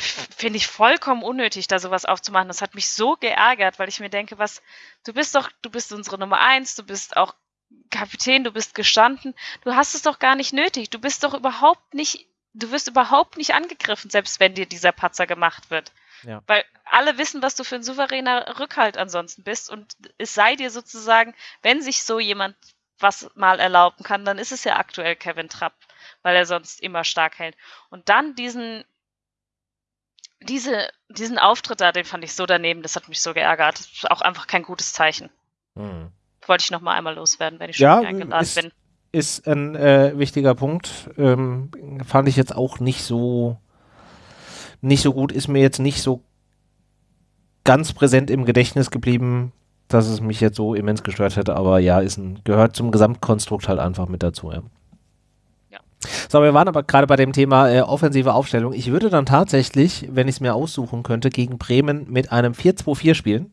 finde ich vollkommen unnötig, da sowas aufzumachen. Das hat mich so geärgert, weil ich mir denke, was, du bist doch, du bist unsere Nummer eins, du bist auch Kapitän, du bist gestanden, du hast es doch gar nicht nötig. Du bist doch überhaupt nicht, du wirst überhaupt nicht angegriffen, selbst wenn dir dieser Patzer gemacht wird. Ja. Weil alle wissen, was du für ein souveräner Rückhalt ansonsten bist und es sei dir sozusagen, wenn sich so jemand was mal erlauben kann, dann ist es ja aktuell Kevin Trapp, weil er sonst immer stark hält. Und dann diesen, diese, diesen Auftritt da, den fand ich so daneben, das hat mich so geärgert. Das ist auch einfach kein gutes Zeichen. Wollte ich noch mal einmal loswerden, wenn ich schon Ja, eingeladen ist- bin. Ist ein äh, wichtiger Punkt. Ähm, fand ich jetzt auch nicht so nicht so gut, ist mir jetzt nicht so ganz präsent im Gedächtnis geblieben, dass es mich jetzt so immens gestört hätte, aber ja, ist ein, gehört zum Gesamtkonstrukt halt einfach mit dazu, ja. So, wir waren aber gerade bei dem Thema äh, offensive Aufstellung. Ich würde dann tatsächlich, wenn ich es mir aussuchen könnte, gegen Bremen mit einem 4-2-4 spielen.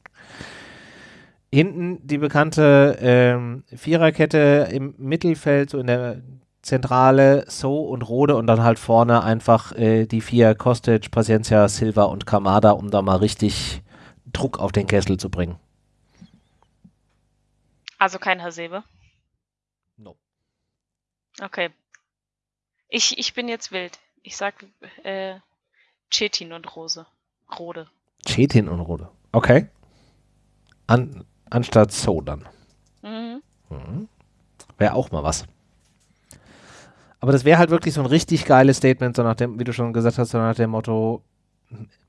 Hinten die bekannte ähm, Viererkette im Mittelfeld, so in der Zentrale, So und Rode und dann halt vorne einfach äh, die vier Kostic, Paciencia, Silva und Kamada, um da mal richtig Druck auf den Kessel zu bringen. Also kein Hasebe. No. Okay. Ich, ich bin jetzt wild. Ich sag äh, Chetin und Rose. Rode. Chetin und Rode. Okay. An, anstatt So dann. Mhm. Mhm. Wäre auch mal was. Aber das wäre halt wirklich so ein richtig geiles Statement, so nach dem, wie du schon gesagt hast, so nach dem Motto,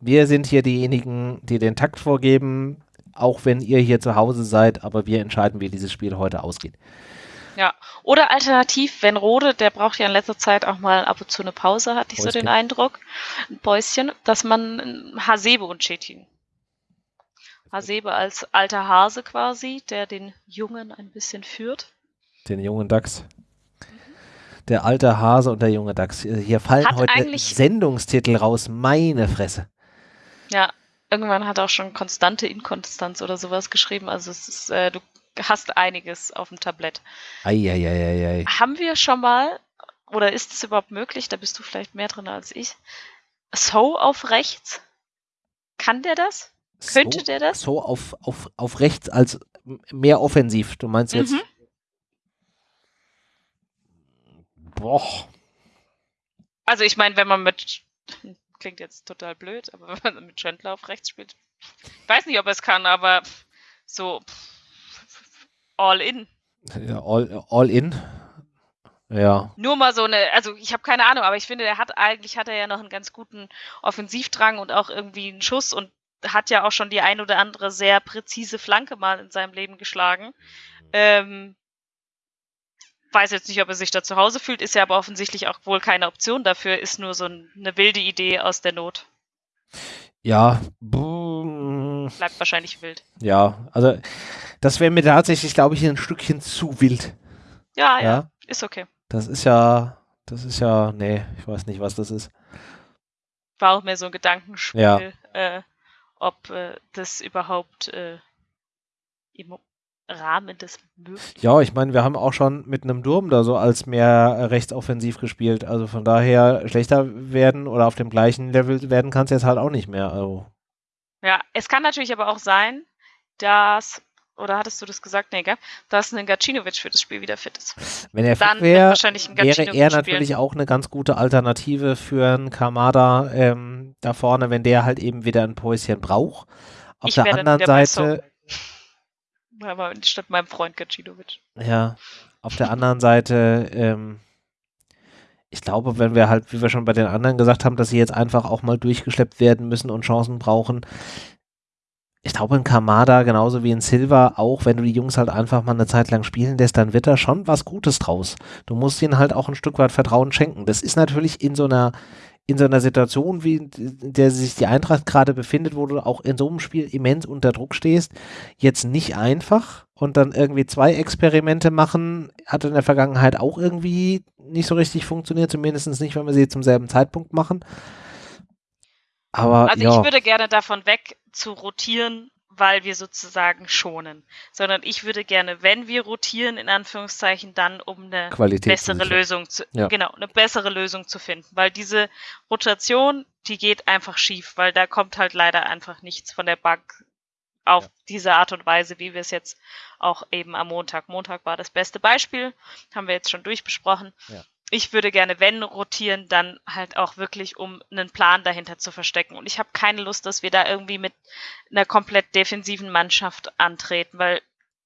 wir sind hier diejenigen, die den Takt vorgeben, auch wenn ihr hier zu Hause seid, aber wir entscheiden, wie dieses Spiel heute ausgeht. Ja, oder alternativ, wenn Rode, der braucht ja in letzter Zeit auch mal ab und zu eine Pause, hatte ich so Päuschen. den Eindruck, ein Päuschen, dass man Hasebe und Chetin. Hasebe als alter Hase quasi, der den Jungen ein bisschen führt. Den jungen Dachs. Der alte Hase und der junge Dachs. Hier fallen Hat heute Sendungstitel raus. Meine Fresse. Ja, irgendwann hat er auch schon konstante Inkonstanz oder sowas geschrieben. Also es ist, äh, du hast einiges auf dem Tablett. Eieieiei. Haben wir schon mal, oder ist es überhaupt möglich, da bist du vielleicht mehr drin als ich, So auf rechts? Kann der das? Könnte so, der das? So auf, auf, auf rechts als mehr offensiv. Du meinst jetzt. Mhm. Boah. Also ich meine, wenn man mit, klingt jetzt total blöd, aber wenn man mit Chandler auf rechts spielt, ich weiß nicht, ob er es kann, aber so all in. Ja, all, all in. Ja. Nur mal so eine, also ich habe keine Ahnung, aber ich finde, der hat eigentlich hat er ja noch einen ganz guten Offensivdrang und auch irgendwie einen Schuss und hat ja auch schon die ein oder andere sehr präzise Flanke mal in seinem Leben geschlagen. Ähm, weiß jetzt nicht, ob er sich da zu Hause fühlt, ist ja aber offensichtlich auch wohl keine Option dafür, ist nur so ein, eine wilde Idee aus der Not. Ja. buh, Bleibt wahrscheinlich wild. Ja. Also, das wäre mir tatsächlich, glaube ich, ein Stückchen zu wild. Ja, ja, Ja. ist okay. Das ist ja. Das ist ja. Nee, ich weiß nicht, was das ist. War auch mehr so ein Gedankenspiel, Ja. äh, ob äh, das überhaupt äh, im Rahmen des Möglichen Ja, ich meine, wir haben auch schon mit einem Durm da so als mehr rechtsoffensiv gespielt. Also von daher schlechter werden oder auf dem gleichen Level werden kann es jetzt halt auch nicht mehr. Also, Ja, es kann natürlich aber auch sein, dass, oder hattest du das gesagt, nee, gell? dass ein Gacinovic für das Spiel wieder fit ist. wenn er Dann fit wäre, wahrscheinlich ein wäre er spielen. natürlich auch eine ganz gute Alternative für einen Kamada ähm, da vorne, wenn der halt eben wieder ein Päuschen braucht. Auf Ich der anderen Seite, Aber statt meinem Freund Gacinovic. ja, auf der anderen Seite, ähm, ich glaube, wenn wir halt, wie wir schon bei den anderen gesagt haben, dass sie jetzt einfach auch mal durchgeschleppt werden müssen und Chancen brauchen. Ich glaube, ein Kamada, genauso wie ein Silva, auch wenn du die Jungs halt einfach mal eine Zeit lang spielen lässt, dann wird da schon was Gutes draus. Du musst ihnen halt auch ein Stück weit Vertrauen schenken. Das ist natürlich in so einer, in so einer Situation, wie in der sich die Eintracht gerade befindet, wo du auch in so einem Spiel immens unter Druck stehst, jetzt nicht einfach und dann irgendwie zwei Experimente machen, hat in der Vergangenheit auch irgendwie nicht so richtig funktioniert, zumindest nicht, wenn wir sie zum selben Zeitpunkt machen. Aber Also ja, ich würde gerne davon weg zu rotieren, weil wir sozusagen schonen. Sondern ich würde gerne, wenn wir rotieren, in Anführungszeichen, dann um eine Qualität bessere. Lösung zu, Ja. genau, eine bessere Lösung zu finden. Weil diese Rotation, die geht einfach schief, weil da kommt halt leider einfach nichts von der Bank auf Ja. diese Art und Weise, wie wir es jetzt auch eben am Montag. Montag war das beste Beispiel, haben wir jetzt schon durchbesprochen. Ja. Ich würde gerne, wenn rotieren, dann halt auch wirklich, um einen Plan dahinter zu verstecken. Und ich habe keine Lust, dass wir da irgendwie mit einer komplett defensiven Mannschaft antreten, weil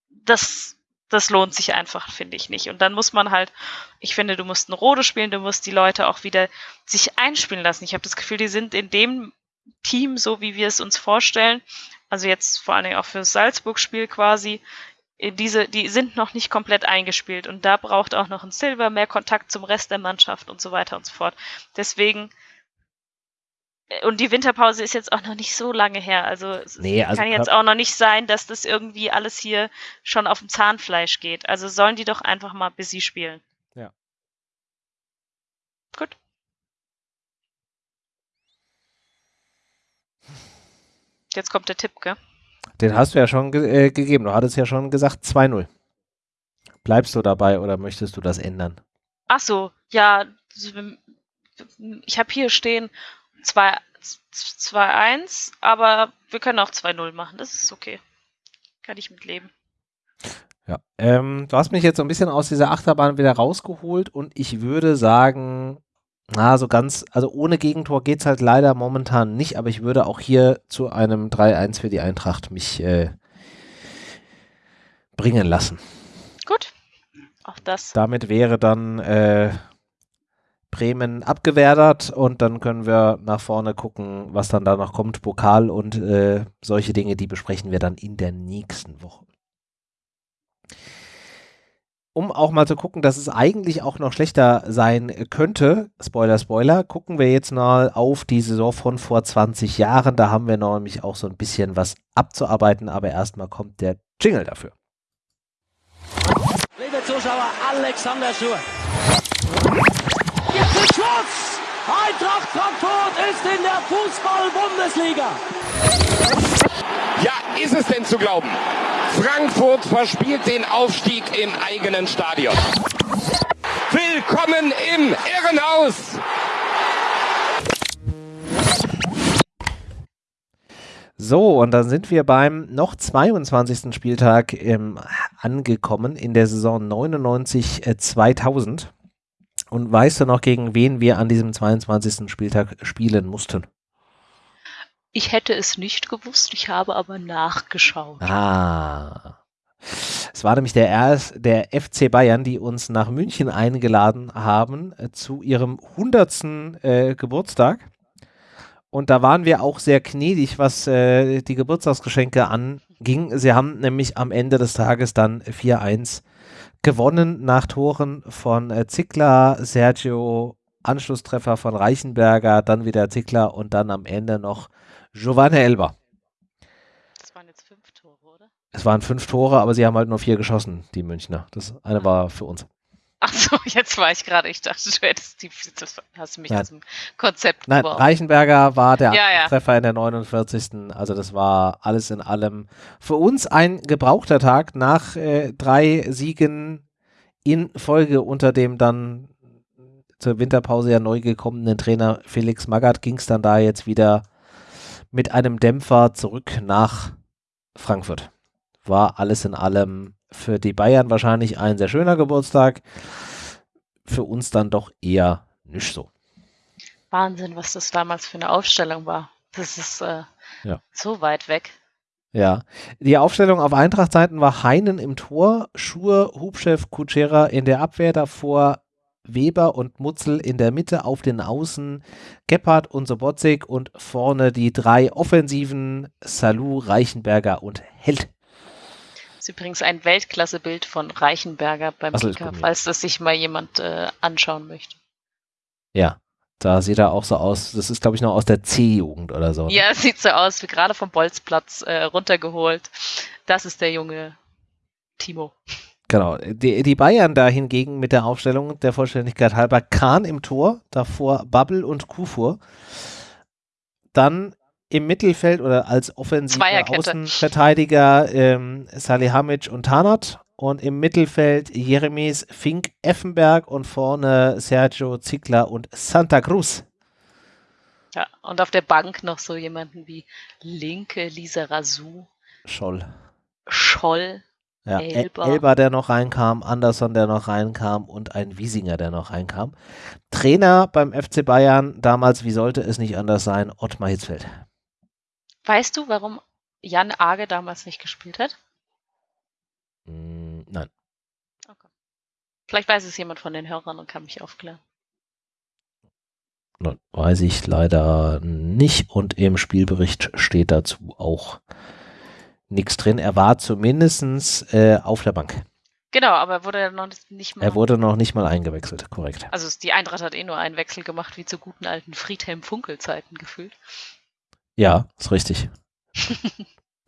das, das lohnt sich einfach, finde ich nicht. Und dann muss man halt, ich finde, du musst eine Rode spielen, du musst die Leute auch wieder sich einspielen lassen. Ich habe das Gefühl, die sind in dem Team, so wie wir es uns vorstellen, also jetzt vor allen Dingen auch fürs Salzburg-Spiel quasi, diese, die sind noch nicht komplett eingespielt und da braucht auch noch ein Silver mehr Kontakt zum Rest der Mannschaft und so weiter und so fort. Deswegen äh, und die Winterpause ist jetzt auch noch nicht so lange her. Also es Nee, also kann jetzt auch noch nicht sein, dass das irgendwie alles hier schon auf dem Zahnfleisch geht. Also sollen die doch einfach mal busy spielen. Ja. Gut. Jetzt kommt der Tipp, gell? Den hast du ja schon ge äh, gegeben. Du hattest ja schon gesagt 2-0. Bleibst du dabei oder möchtest du das ändern? Ach so, ja, ich habe hier stehen 2 2-1, aber wir können auch 2-0 machen. Das ist okay. Kann ich mitleben. Ja. Ähm, du hast mich jetzt so ein bisschen aus dieser Achterbahn wieder rausgeholt und ich würde sagen, na, so ganz, also ohne Gegentor geht es halt leider momentan nicht, aber ich würde auch hier zu einem 3-1 für die Eintracht mich äh, bringen lassen. Gut. Auch das. Damit wäre dann äh, Bremen abgewertet und dann können wir nach vorne gucken, was dann da noch kommt. Pokal und äh, solche Dinge, die besprechen wir dann in der nächsten Woche. Um auch mal zu gucken, dass es eigentlich auch noch schlechter sein könnte, Spoiler, Spoiler, gucken wir jetzt mal auf die Saison von vor 20 Jahren. Da haben wir nämlich auch so ein bisschen was abzuarbeiten, aber erstmal kommt der Jingle dafür. Liebe Zuschauer, Alexander Schur. Jetzt ist Schluss! Eintracht Frankfurt ist in der Fußball-Bundesliga. Ja, ist es denn zu glauben? Frankfurt verspielt den Aufstieg im eigenen Stadion. Willkommen im Irrenhaus! So, und dann sind wir beim noch 22. Spieltag ähm, angekommen in der Saison 99-2000. Äh, und weißt du noch, gegen wen wir an diesem 22. Spieltag spielen mussten? Ich hätte es nicht gewusst, ich habe aber nachgeschaut. Ah. Es war nämlich der, RS, der FC Bayern, die uns nach München eingeladen haben äh, zu ihrem 100. Äh, Geburtstag. Und da waren wir auch sehr gnädig, was äh, die Geburtstagsgeschenke anging. Sie haben nämlich am Ende des Tages dann 4-1 gewonnen nach Toren von äh, Zickler, Sergio, Anschlusstreffer von Reichenberger, dann wieder Zickler und dann am Ende noch Giovanni Elba. Das waren jetzt fünf Tore, oder? Es waren fünf Tore, aber sie haben halt nur vier geschossen, die Münchner. Das eine war für uns. Ach so, jetzt war ich gerade, ich dachte, du hättest die, das hast du mich Nein. aus dem Konzept Nein, geworfen. Reichenberger war der Ja, ja. Treffer in der 49. Also das war alles in allem für uns ein gebrauchter Tag nach äh, drei Siegen in Folge unter dem dann zur Winterpause ja neu gekommenen Trainer Felix Magath ging es dann da jetzt wieder mit einem Dämpfer zurück nach Frankfurt. War alles in allem für die Bayern wahrscheinlich ein sehr schöner Geburtstag. Für uns dann doch eher nicht so. Wahnsinn, was das damals für eine Aufstellung war. Das ist äh, Ja. so weit weg. Ja, die Aufstellung auf Eintracht-Seiten war Heinen im Tor, Schur, Hubchef, Kutschera in der Abwehr, davor Weber und Mutzel in der Mitte auf den Außen, Gebhardt und Sobotzig und vorne die drei Offensiven, Salou, Reichenberger und Held. Das ist übrigens ein Weltklassebild von Reichenberger beim Kicker, falls das sich mal jemand äh, anschauen möchte. Ja, da sieht er auch so aus, das ist glaube ich noch aus der C-Jugend oder so. ne? Ja, es sieht so aus, wie gerade vom Bolzplatz äh, runtergeholt. Das ist der junge Timo. Genau. Die, die Bayern da hingegen mit der Aufstellung der Vollständigkeit halber Kahn im Tor, davor Babbel und Kufur. Dann im Mittelfeld oder als offensiver. Außenverteidiger ähm, Salihamidzic und Tanat und im Mittelfeld Jeremies Fink Effenberg und vorne Sergio Zickler und Santa Cruz. Ja, und auf der Bank noch so jemanden wie Linke, Lisa Razou, Scholl. Scholl. Ja. Elber. Elber, der noch reinkam, Anderson, der noch reinkam und ein Wiesinger, der noch reinkam. Trainer beim FC Bayern damals, wie sollte es nicht anders sein, Ottmar Hitzfeld. Weißt du, warum Jan Arge damals nicht gespielt hat? Mm, nein. Vielleicht weiß es jemand von den Hörern und kann mich aufklären. nein, weiß ich leider nicht und im Spielbericht steht dazu auch nichts drin. Er war zumindest äh, auf der Bank. Genau, aber er wurde ja noch nicht mal. Er wurde noch nicht mal eingewechselt, korrekt. also die Eintracht hat eh nur einen Wechsel gemacht, wie zu guten alten Friedhelm-Funkel-Zeiten gefühlt. Ja, ist richtig.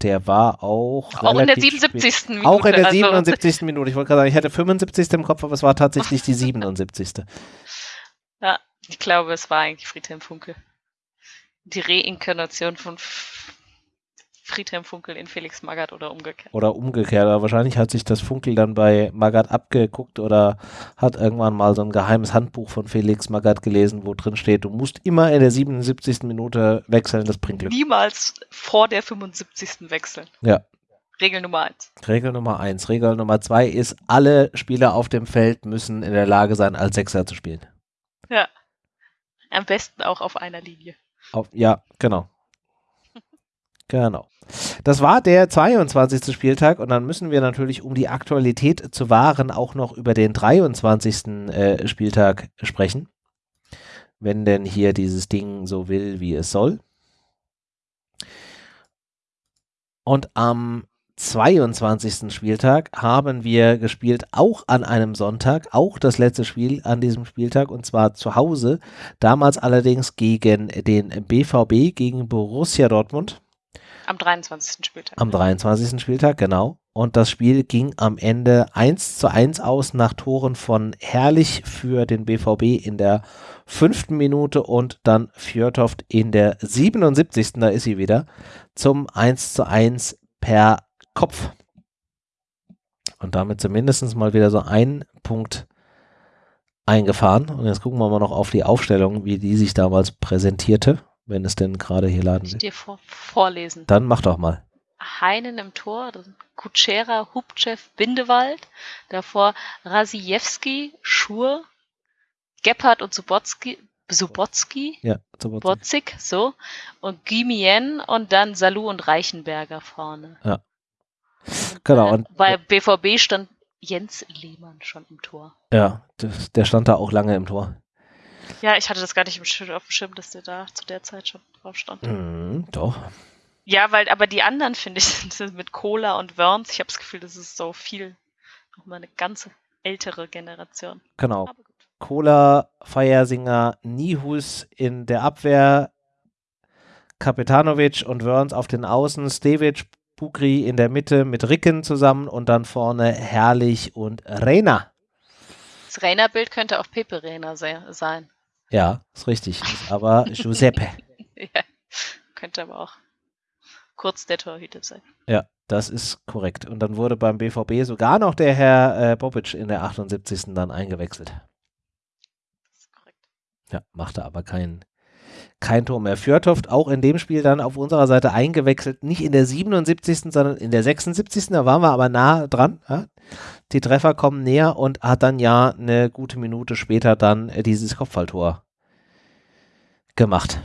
Der war auch. Auch in der relativ spät. 77. Minute. Auch in der also- 77. Minute. Ich wollte gerade sagen, ich hätte 75. im Kopf, aber es war tatsächlich die 77. Ja, ich glaube, es war eigentlich Friedhelm Funkel. Die Reinkarnation von Friedhelm Funkel in Felix Magath oder umgekehrt. Oder umgekehrt. Aber wahrscheinlich hat sich das Funkel dann bei Magath abgeguckt oder hat irgendwann mal so ein geheimes Handbuch von Felix Magath gelesen, wo drin steht, du musst immer in der 77. Minute wechseln, das bringt Glück. Niemals vor der 75. wechseln. Ja. Regel Nummer eins. Regel Nummer eins. Regel Nummer zwei ist, alle Spieler auf dem Feld müssen in der Lage sein, als Sechser zu spielen. Ja. Am besten auch auf einer Linie. Auf, ja, genau. Genau. Das war der 22. Spieltag und dann müssen wir natürlich, um die Aktualität zu wahren, auch noch über den 23. Äh, Spieltag sprechen. wenn denn hier dieses Ding so will, wie es soll. Und am 22. Spieltag haben wir gespielt, auch an einem Sonntag, auch das letzte Spiel an diesem Spieltag und zwar zu Hause. Damals allerdings gegen den BVB, gegen Borussia Dortmund. Am 23. Spieltag. Am 23. Spieltag, genau. Und das Spiel ging am Ende 1 zu 1 aus nach Toren von Herrlich für den BVB in der fünften Minute und dann Fjörtoft in der 77. Da ist sie wieder zum 1 zu 1 per Kopf. Und damit zumindest mal wieder so ein Punkt eingefahren. Und jetzt gucken wir mal noch auf die Aufstellung, wie die sich damals präsentierte, wenn es denn gerade hier laden Ich will. dir vor, vorlesen. Dann mach doch mal. Heinen im Tor, Kutschera, Hubchev, Bindewald. Davor Rasiewski, Schur, Gebhardt und Subotski, Subotski, Ja. Botzig, so. Und Gimien und dann Salou und Reichenberger vorne. Genau. Und Bei BVB stand Jens Lehmann schon im Tor. ja, der stand da auch lange im Tor. Ja, ich hatte das gar nicht Schirm, auf dem Schirm, dass der da zu der Zeit schon drauf stand. Mhm, doch. Ja, weil, aber die anderen, finde ich, sind mit Cola und Worms. Ich habe das Gefühl, das ist so viel, nochmal eine ganze ältere Generation. Genau. Kohler, Feiersinger, Nihus in der Abwehr, Kapetanovic und Wörns auf den Außen, Stevic, Bukri in der Mitte mit Ricken zusammen und dann vorne Herrlich und Reina. Das Rainer-Bild könnte auch Pepe Reina se sein. Ja, ist richtig. Ist aber Giuseppe. ja, könnte aber auch kurz der Torhüter sein. Ja, das ist korrekt. Und dann wurde beim BVB sogar noch der Herr äh, Bobic in der 78. dann eingewechselt. Das ist korrekt. Ja, machte aber kein, kein Tor mehr. Fjörtoft auch in dem Spiel dann auf unserer Seite eingewechselt, nicht in der 77., sondern in der 76. Da waren wir aber nah dran. Ja? Die Treffer kommen näher und hat dann ja eine gute Minute später dann äh, dieses Kopfballtor gemacht.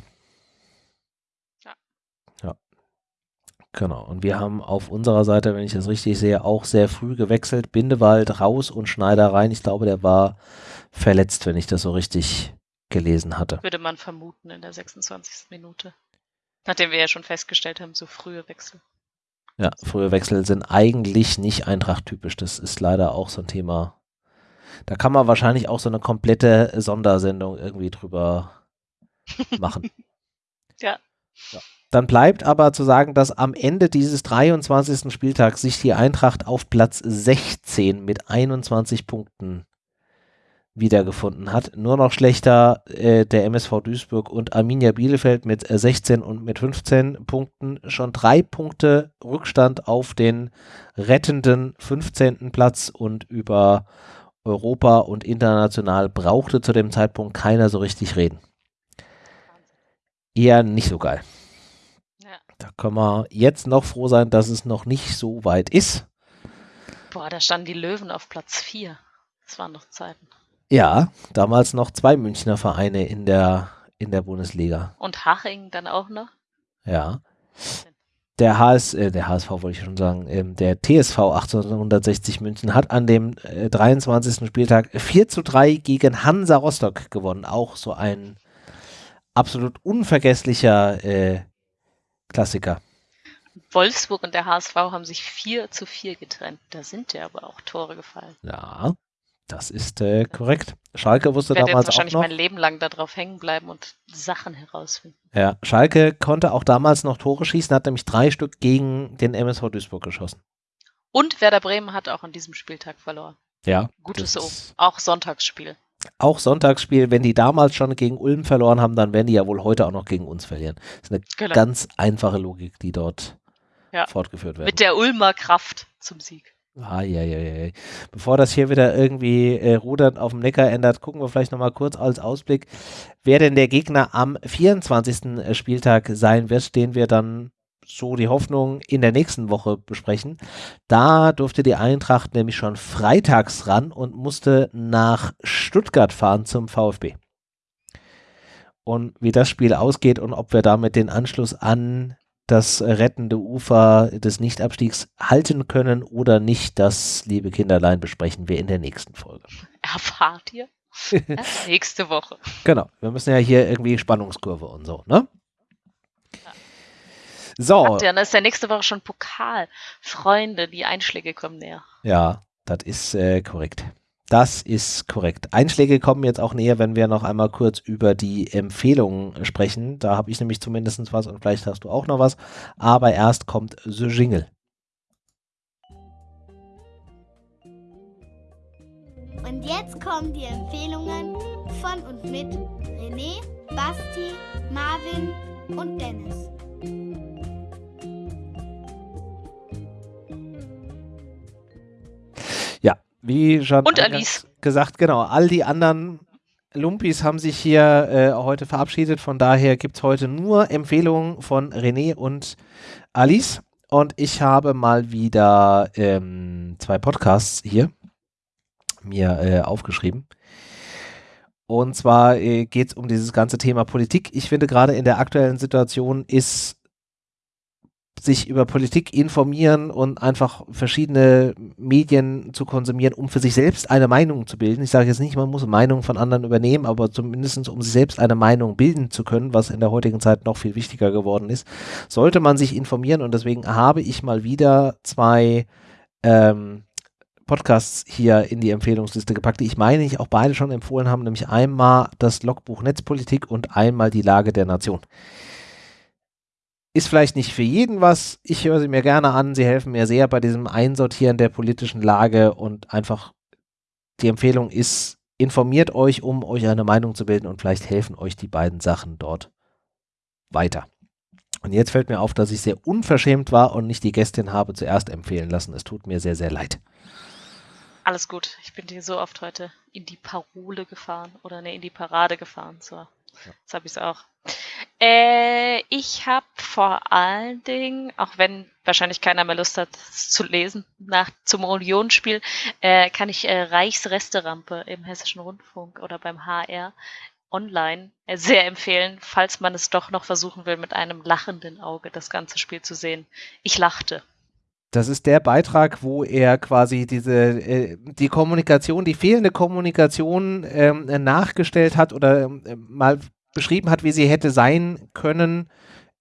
Ja. Ja. Genau. Und wir haben auf unserer Seite, wenn ich das richtig sehe, auch sehr früh gewechselt. Bindewald raus und Schneider rein. Ich glaube, der war verletzt, wenn ich das so richtig gelesen hatte. Würde man vermuten in der 26. Minute. Nachdem wir ja schon festgestellt haben, so frühe Wechsel. Ja, frühe Wechsel sind eigentlich nicht Eintracht-typisch. Das ist leider auch so ein Thema. Da kann man wahrscheinlich auch so eine komplette Sondersendung irgendwie drüber machen. Ja. Dann bleibt aber zu sagen, dass am Ende dieses 23. Spieltags sich die Eintracht auf Platz 16 mit 21 Punkten wiedergefunden hat. Nur noch schlechter äh, der MSV Duisburg und Arminia Bielefeld mit äh, 16 und mit 15 Punkten. Schon drei Punkte Rückstand auf den rettenden 15. Platz und über Europa und international brauchte zu dem Zeitpunkt keiner so richtig reden. Eher nicht so geil. Ja. Da können wir jetzt noch froh sein, dass es noch nicht so weit ist. Boah, da standen die Löwen auf Platz 4. Das waren noch Zeiten. Ja, damals noch zwei Münchner Vereine in der, in der Bundesliga. Und Haching dann auch noch. Ja. Der, HS, äh, der HSV wollte ich schon sagen, ähm, der TSV 1860 München hat an dem äh, 23. Spieltag 4 zu 3 gegen Hansa Rostock gewonnen. Auch so ein absolut unvergesslicher äh, Klassiker. Wolfsburg und der HSV haben sich 4 zu 4 getrennt. Da sind ja aber auch Tore gefallen. Ja, das ist äh, korrekt. Schalke wusste Ich werde jetzt damals auch wahrscheinlich noch. mein Leben lang darauf hängen bleiben und Sachen herausfinden. Ja, Schalke konnte auch damals noch Tore schießen, hat nämlich drei Stück gegen den MSV Duisburg geschossen. Und Werder Bremen hat auch an diesem Spieltag verloren. Ja. Gutes so. Auch Sonntagsspiel. Auch Sonntagsspiel, wenn die damals schon gegen Ulm verloren haben, dann werden die ja wohl heute auch noch gegen uns verlieren. Das ist eine Genau. ganz einfache Logik, die dort Ja. fortgeführt wird. Mit der Ulmer Kraft zum Sieg. Ah. Bevor das hier wieder irgendwie äh, rudernd auf dem Neckar ändert, gucken wir vielleicht nochmal kurz als Ausblick, wer denn der Gegner am 24. Spieltag sein wird, den wir dann so die Hoffnung in der nächsten Woche besprechen. Da durfte die Eintracht nämlich schon freitags ran und musste nach Stuttgart fahren zum VfB. Und wie das Spiel ausgeht und ob wir damit den Anschluss an das rettende Ufer des Nichtabstiegs halten können oder nicht, das, liebe Kinderlein, besprechen wir in der nächsten Folge. Erfahrt ihr? Nächste Woche. Genau, wir müssen ja hier irgendwie Spannungskurve und so, ne? So, Habt ihr, dann ist ja nächste Woche schon Pokal. Freunde, die Einschläge kommen näher. ja, das ist äh, korrekt. Das ist korrekt. Einschläge kommen jetzt auch näher, wenn wir noch einmal kurz über die Empfehlungen sprechen. Da habe ich nämlich zumindest was und vielleicht hast du auch noch was. Aber erst kommt The Jingle. Und jetzt kommen die Empfehlungen von und mit René, Basti, Marvin und Dennis. Wie schon Und Alice. gesagt, genau. All die anderen Lumpis haben sich hier äh, heute verabschiedet. Von daher gibt es heute nur Empfehlungen von René und Alice. Und ich habe mal wieder ähm, zwei Podcasts hier mir äh, aufgeschrieben. Und zwar äh, geht es um dieses ganze Thema Politik. Ich finde gerade in der aktuellen Situation ist sich über Politik informieren und einfach verschiedene Medien zu konsumieren, um für sich selbst eine Meinung zu bilden. Ich sage jetzt nicht, man muss Meinungen von anderen übernehmen, aber zumindest um sich selbst eine Meinung bilden zu können, was in der heutigen Zeit noch viel wichtiger geworden ist, sollte man sich informieren und deswegen habe ich mal wieder zwei ähm, Podcasts hier in die Empfehlungsliste gepackt, die ich meine, ich auch beide schon empfohlen habe, nämlich einmal das Logbuch Netzpolitik und einmal die Lage der Nation. Ist vielleicht nicht für jeden was. Ich höre sie mir gerne an. Sie helfen mir sehr bei diesem Einsortieren der politischen Lage und einfach die Empfehlung ist, informiert euch, um euch eine Meinung zu bilden und vielleicht helfen euch die beiden Sachen dort weiter. Und jetzt fällt mir auf, dass ich sehr unverschämt war und nicht die Gästin habe zuerst empfehlen lassen. Es tut mir sehr, sehr leid. Alles gut. Ich bin dir so oft heute in die Parole gefahren oder ne, in die Parade gefahren. So, jetzt habe ich es auch. Äh, ich habe vor allen Dingen, auch wenn wahrscheinlich keiner mehr Lust hat, es zu lesen, nach zum Unionsspiel, äh, kann ich äh, Reichsresterampe im Hessischen Rundfunk oder beim HR online äh, sehr empfehlen, falls man es doch noch versuchen will, mit einem lachenden Auge das ganze Spiel zu sehen. Ich lachte. Das ist der Beitrag, wo er quasi diese äh, die Kommunikation, die fehlende Kommunikation ähm, nachgestellt hat oder ähm, mal beschrieben hat, wie sie hätte sein können.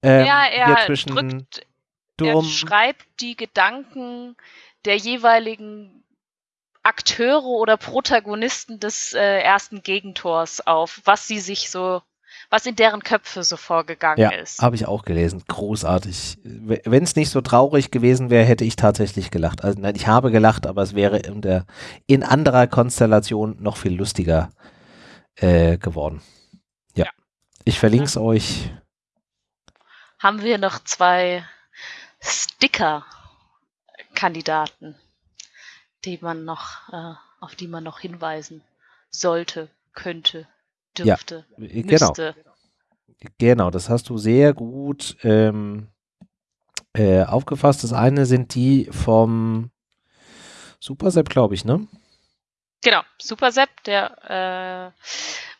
Ähm, ja, hier er zwischen drückt, er Durm, schreibt die Gedanken der jeweiligen Akteure oder Protagonisten des äh, ersten Gegentors auf, was sie sich so, was in deren Köpfe so vorgegangen ja, ist. habe ich auch gelesen. Großartig. Wenn es nicht so traurig gewesen wäre, hätte ich tatsächlich gelacht. Also nein, ich habe gelacht, aber es wäre in der in anderer Konstellation noch viel lustiger äh, geworden. Ja. Ja. Ich verlinke es euch. Haben wir noch zwei Sticker-Kandidaten, die man noch, äh, auf die man noch hinweisen sollte, könnte, Ja, dürfte, äh, genau. müsste. Genau, das hast du sehr gut ähm, äh, aufgefasst. Das eine sind die vom Supersepp, glaube ich, ne? Genau, Super Sepp, der äh,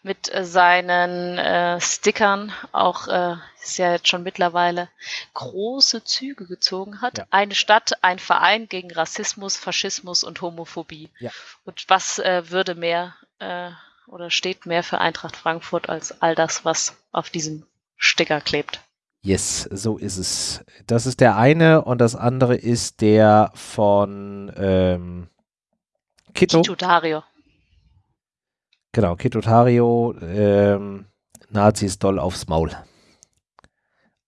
mit äh, seinen äh, Stickern auch, äh, ist ja jetzt schon mittlerweile, große Züge gezogen hat. Ja. Eine Stadt, ein Verein gegen Rassismus, Faschismus und Homophobie. Ja. Und was äh, würde mehr äh, oder steht mehr für Eintracht Frankfurt als all das, was auf diesem Sticker klebt? Yes, so ist es. Das ist der eine und das andere ist der von ähm, Kito. Kito Dario. Genau, Kitotario, ähm, Nazis doll aufs Maul.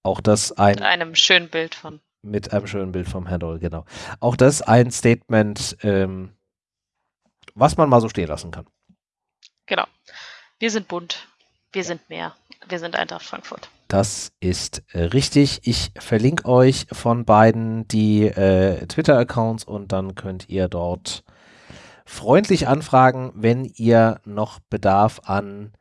Auch das ein Mit einem schönen Bild von. mit einem schönen Bild vom Herrn Doll, genau. Auch das ein Statement, ähm, was man mal so stehen lassen kann. Genau. Wir sind bunt. Wir sind mehr. Wir sind Eintracht Frankfurt. Das ist äh, richtig. Ich verlinke euch von beiden die äh, Twitter-Accounts und dann könnt ihr dort freundlich anfragen, wenn ihr noch Bedarf an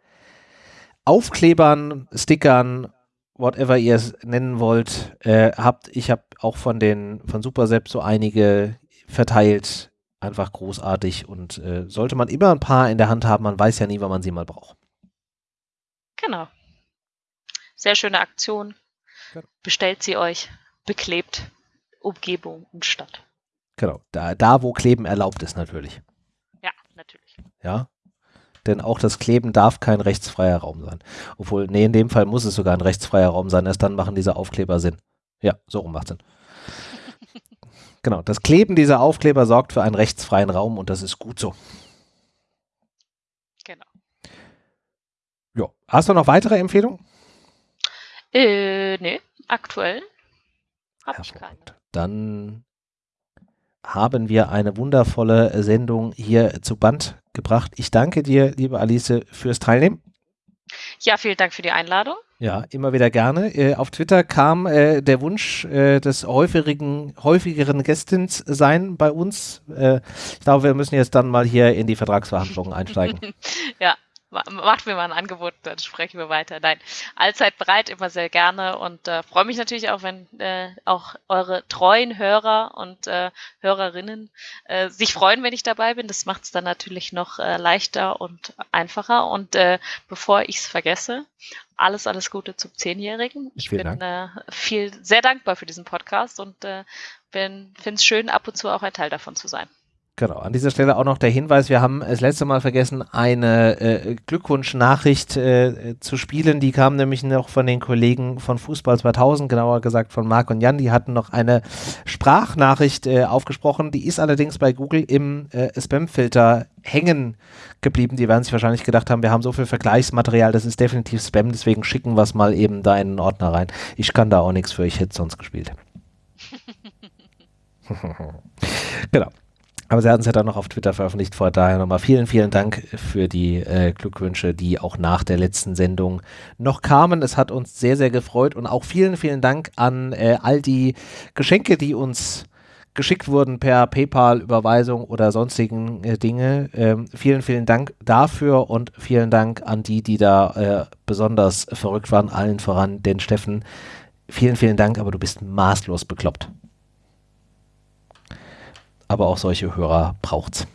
Aufklebern, Stickern, whatever ihr es nennen wollt, äh, habt. Ich habe auch von den von Supersepp so einige verteilt. Einfach großartig und äh, sollte man immer ein paar in der Hand haben, man weiß ja nie, wann man sie mal braucht. Genau. Sehr schöne Aktion. Genau. Bestellt sie euch. Beklebt Umgebung und Stadt. Genau, da, da wo Kleben erlaubt ist natürlich. Ja, denn auch das Kleben darf kein rechtsfreier Raum sein. Obwohl, nee, in dem Fall muss es sogar ein rechtsfreier Raum sein, erst dann machen diese Aufkleber Sinn. Ja, so rum macht Sinn. genau, das Kleben dieser Aufkleber sorgt für einen rechtsfreien Raum und das ist gut so. Genau. Ja. Hast du noch weitere Empfehlungen? Äh, nee, aktuell habe ich keine. Dann haben wir eine wundervolle Sendung hier zu Band gebracht. Ich danke dir, liebe Alice, fürs Teilnehmen. Ja, vielen Dank für die Einladung. Ja, immer wieder gerne. Äh, auf Twitter kam äh, der Wunsch äh, des häufigen, häufigeren Gästins sein bei uns. Äh, ich glaube, wir müssen jetzt dann mal hier in die Vertragsverhandlungen einsteigen. ja, macht mir mal ein Angebot, dann sprechen wir weiter. Nein, allzeit bereit, immer sehr gerne und äh, freue mich natürlich auch, wenn äh, auch eure treuen Hörer und äh, Hörerinnen äh, sich freuen, wenn ich dabei bin. Das macht es dann natürlich noch äh, leichter und einfacher. Und äh, bevor ich es vergesse, alles, alles Gute zum Zehnjährigen. Ich Vielen bin äh, viel sehr dankbar für diesen Podcast und äh, finde es schön, ab und zu auch ein Teil davon zu sein. Genau, an dieser Stelle auch noch der Hinweis, wir haben das letzte Mal vergessen, eine äh, Glückwunschnachricht äh, zu spielen. Die kam nämlich noch von den Kollegen von Fußball 2000, genauer gesagt von Marc und Jan. Die hatten noch eine Sprachnachricht äh, aufgesprochen. Die ist allerdings bei Google im äh, Spam-Filter hängen geblieben. Die werden sich wahrscheinlich gedacht haben, wir haben so viel Vergleichsmaterial, das ist definitiv Spam, deswegen schicken wir es mal eben da in den Ordner rein. Ich kann da auch nichts für, ich hätte sonst gespielt. genau. Aber sie hatten es ja dann noch auf Twitter veröffentlicht, vor daher nochmal vielen, vielen Dank für die äh, Glückwünsche, die auch nach der letzten Sendung noch kamen. Es hat uns sehr, sehr gefreut und auch vielen, vielen Dank an äh, all die Geschenke, die uns geschickt wurden per PayPal-Überweisung oder sonstigen äh, Dinge. Ähm, vielen, vielen Dank dafür und vielen Dank an die, die da äh, besonders verrückt waren, allen voran den Steffen. Vielen, vielen Dank, aber du bist maßlos bekloppt aber auch solche Hörer braucht's.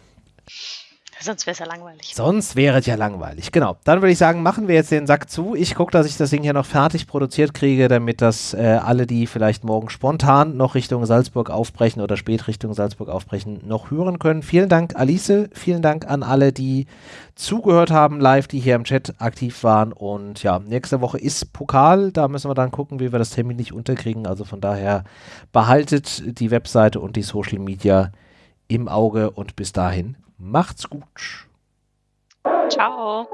Sonst wäre es ja langweilig. Sonst wäre es ja langweilig. Genau. Dann würde ich sagen, machen wir jetzt den Sack zu. Ich gucke, dass ich das Ding hier noch fertig produziert kriege, damit das äh, alle, die vielleicht morgen spontan noch Richtung Salzburg aufbrechen oder spät Richtung Salzburg aufbrechen, noch hören können. Vielen Dank, Alice. Vielen Dank an alle, die zugehört haben live, die hier im Chat aktiv waren. Und ja, nächste Woche ist Pokal. Da müssen wir dann gucken, wie wir das Termin nicht unterkriegen. Also von daher behaltet die Webseite und die Social Media im Auge und bis dahin macht's gut. Ciao.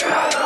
Canada!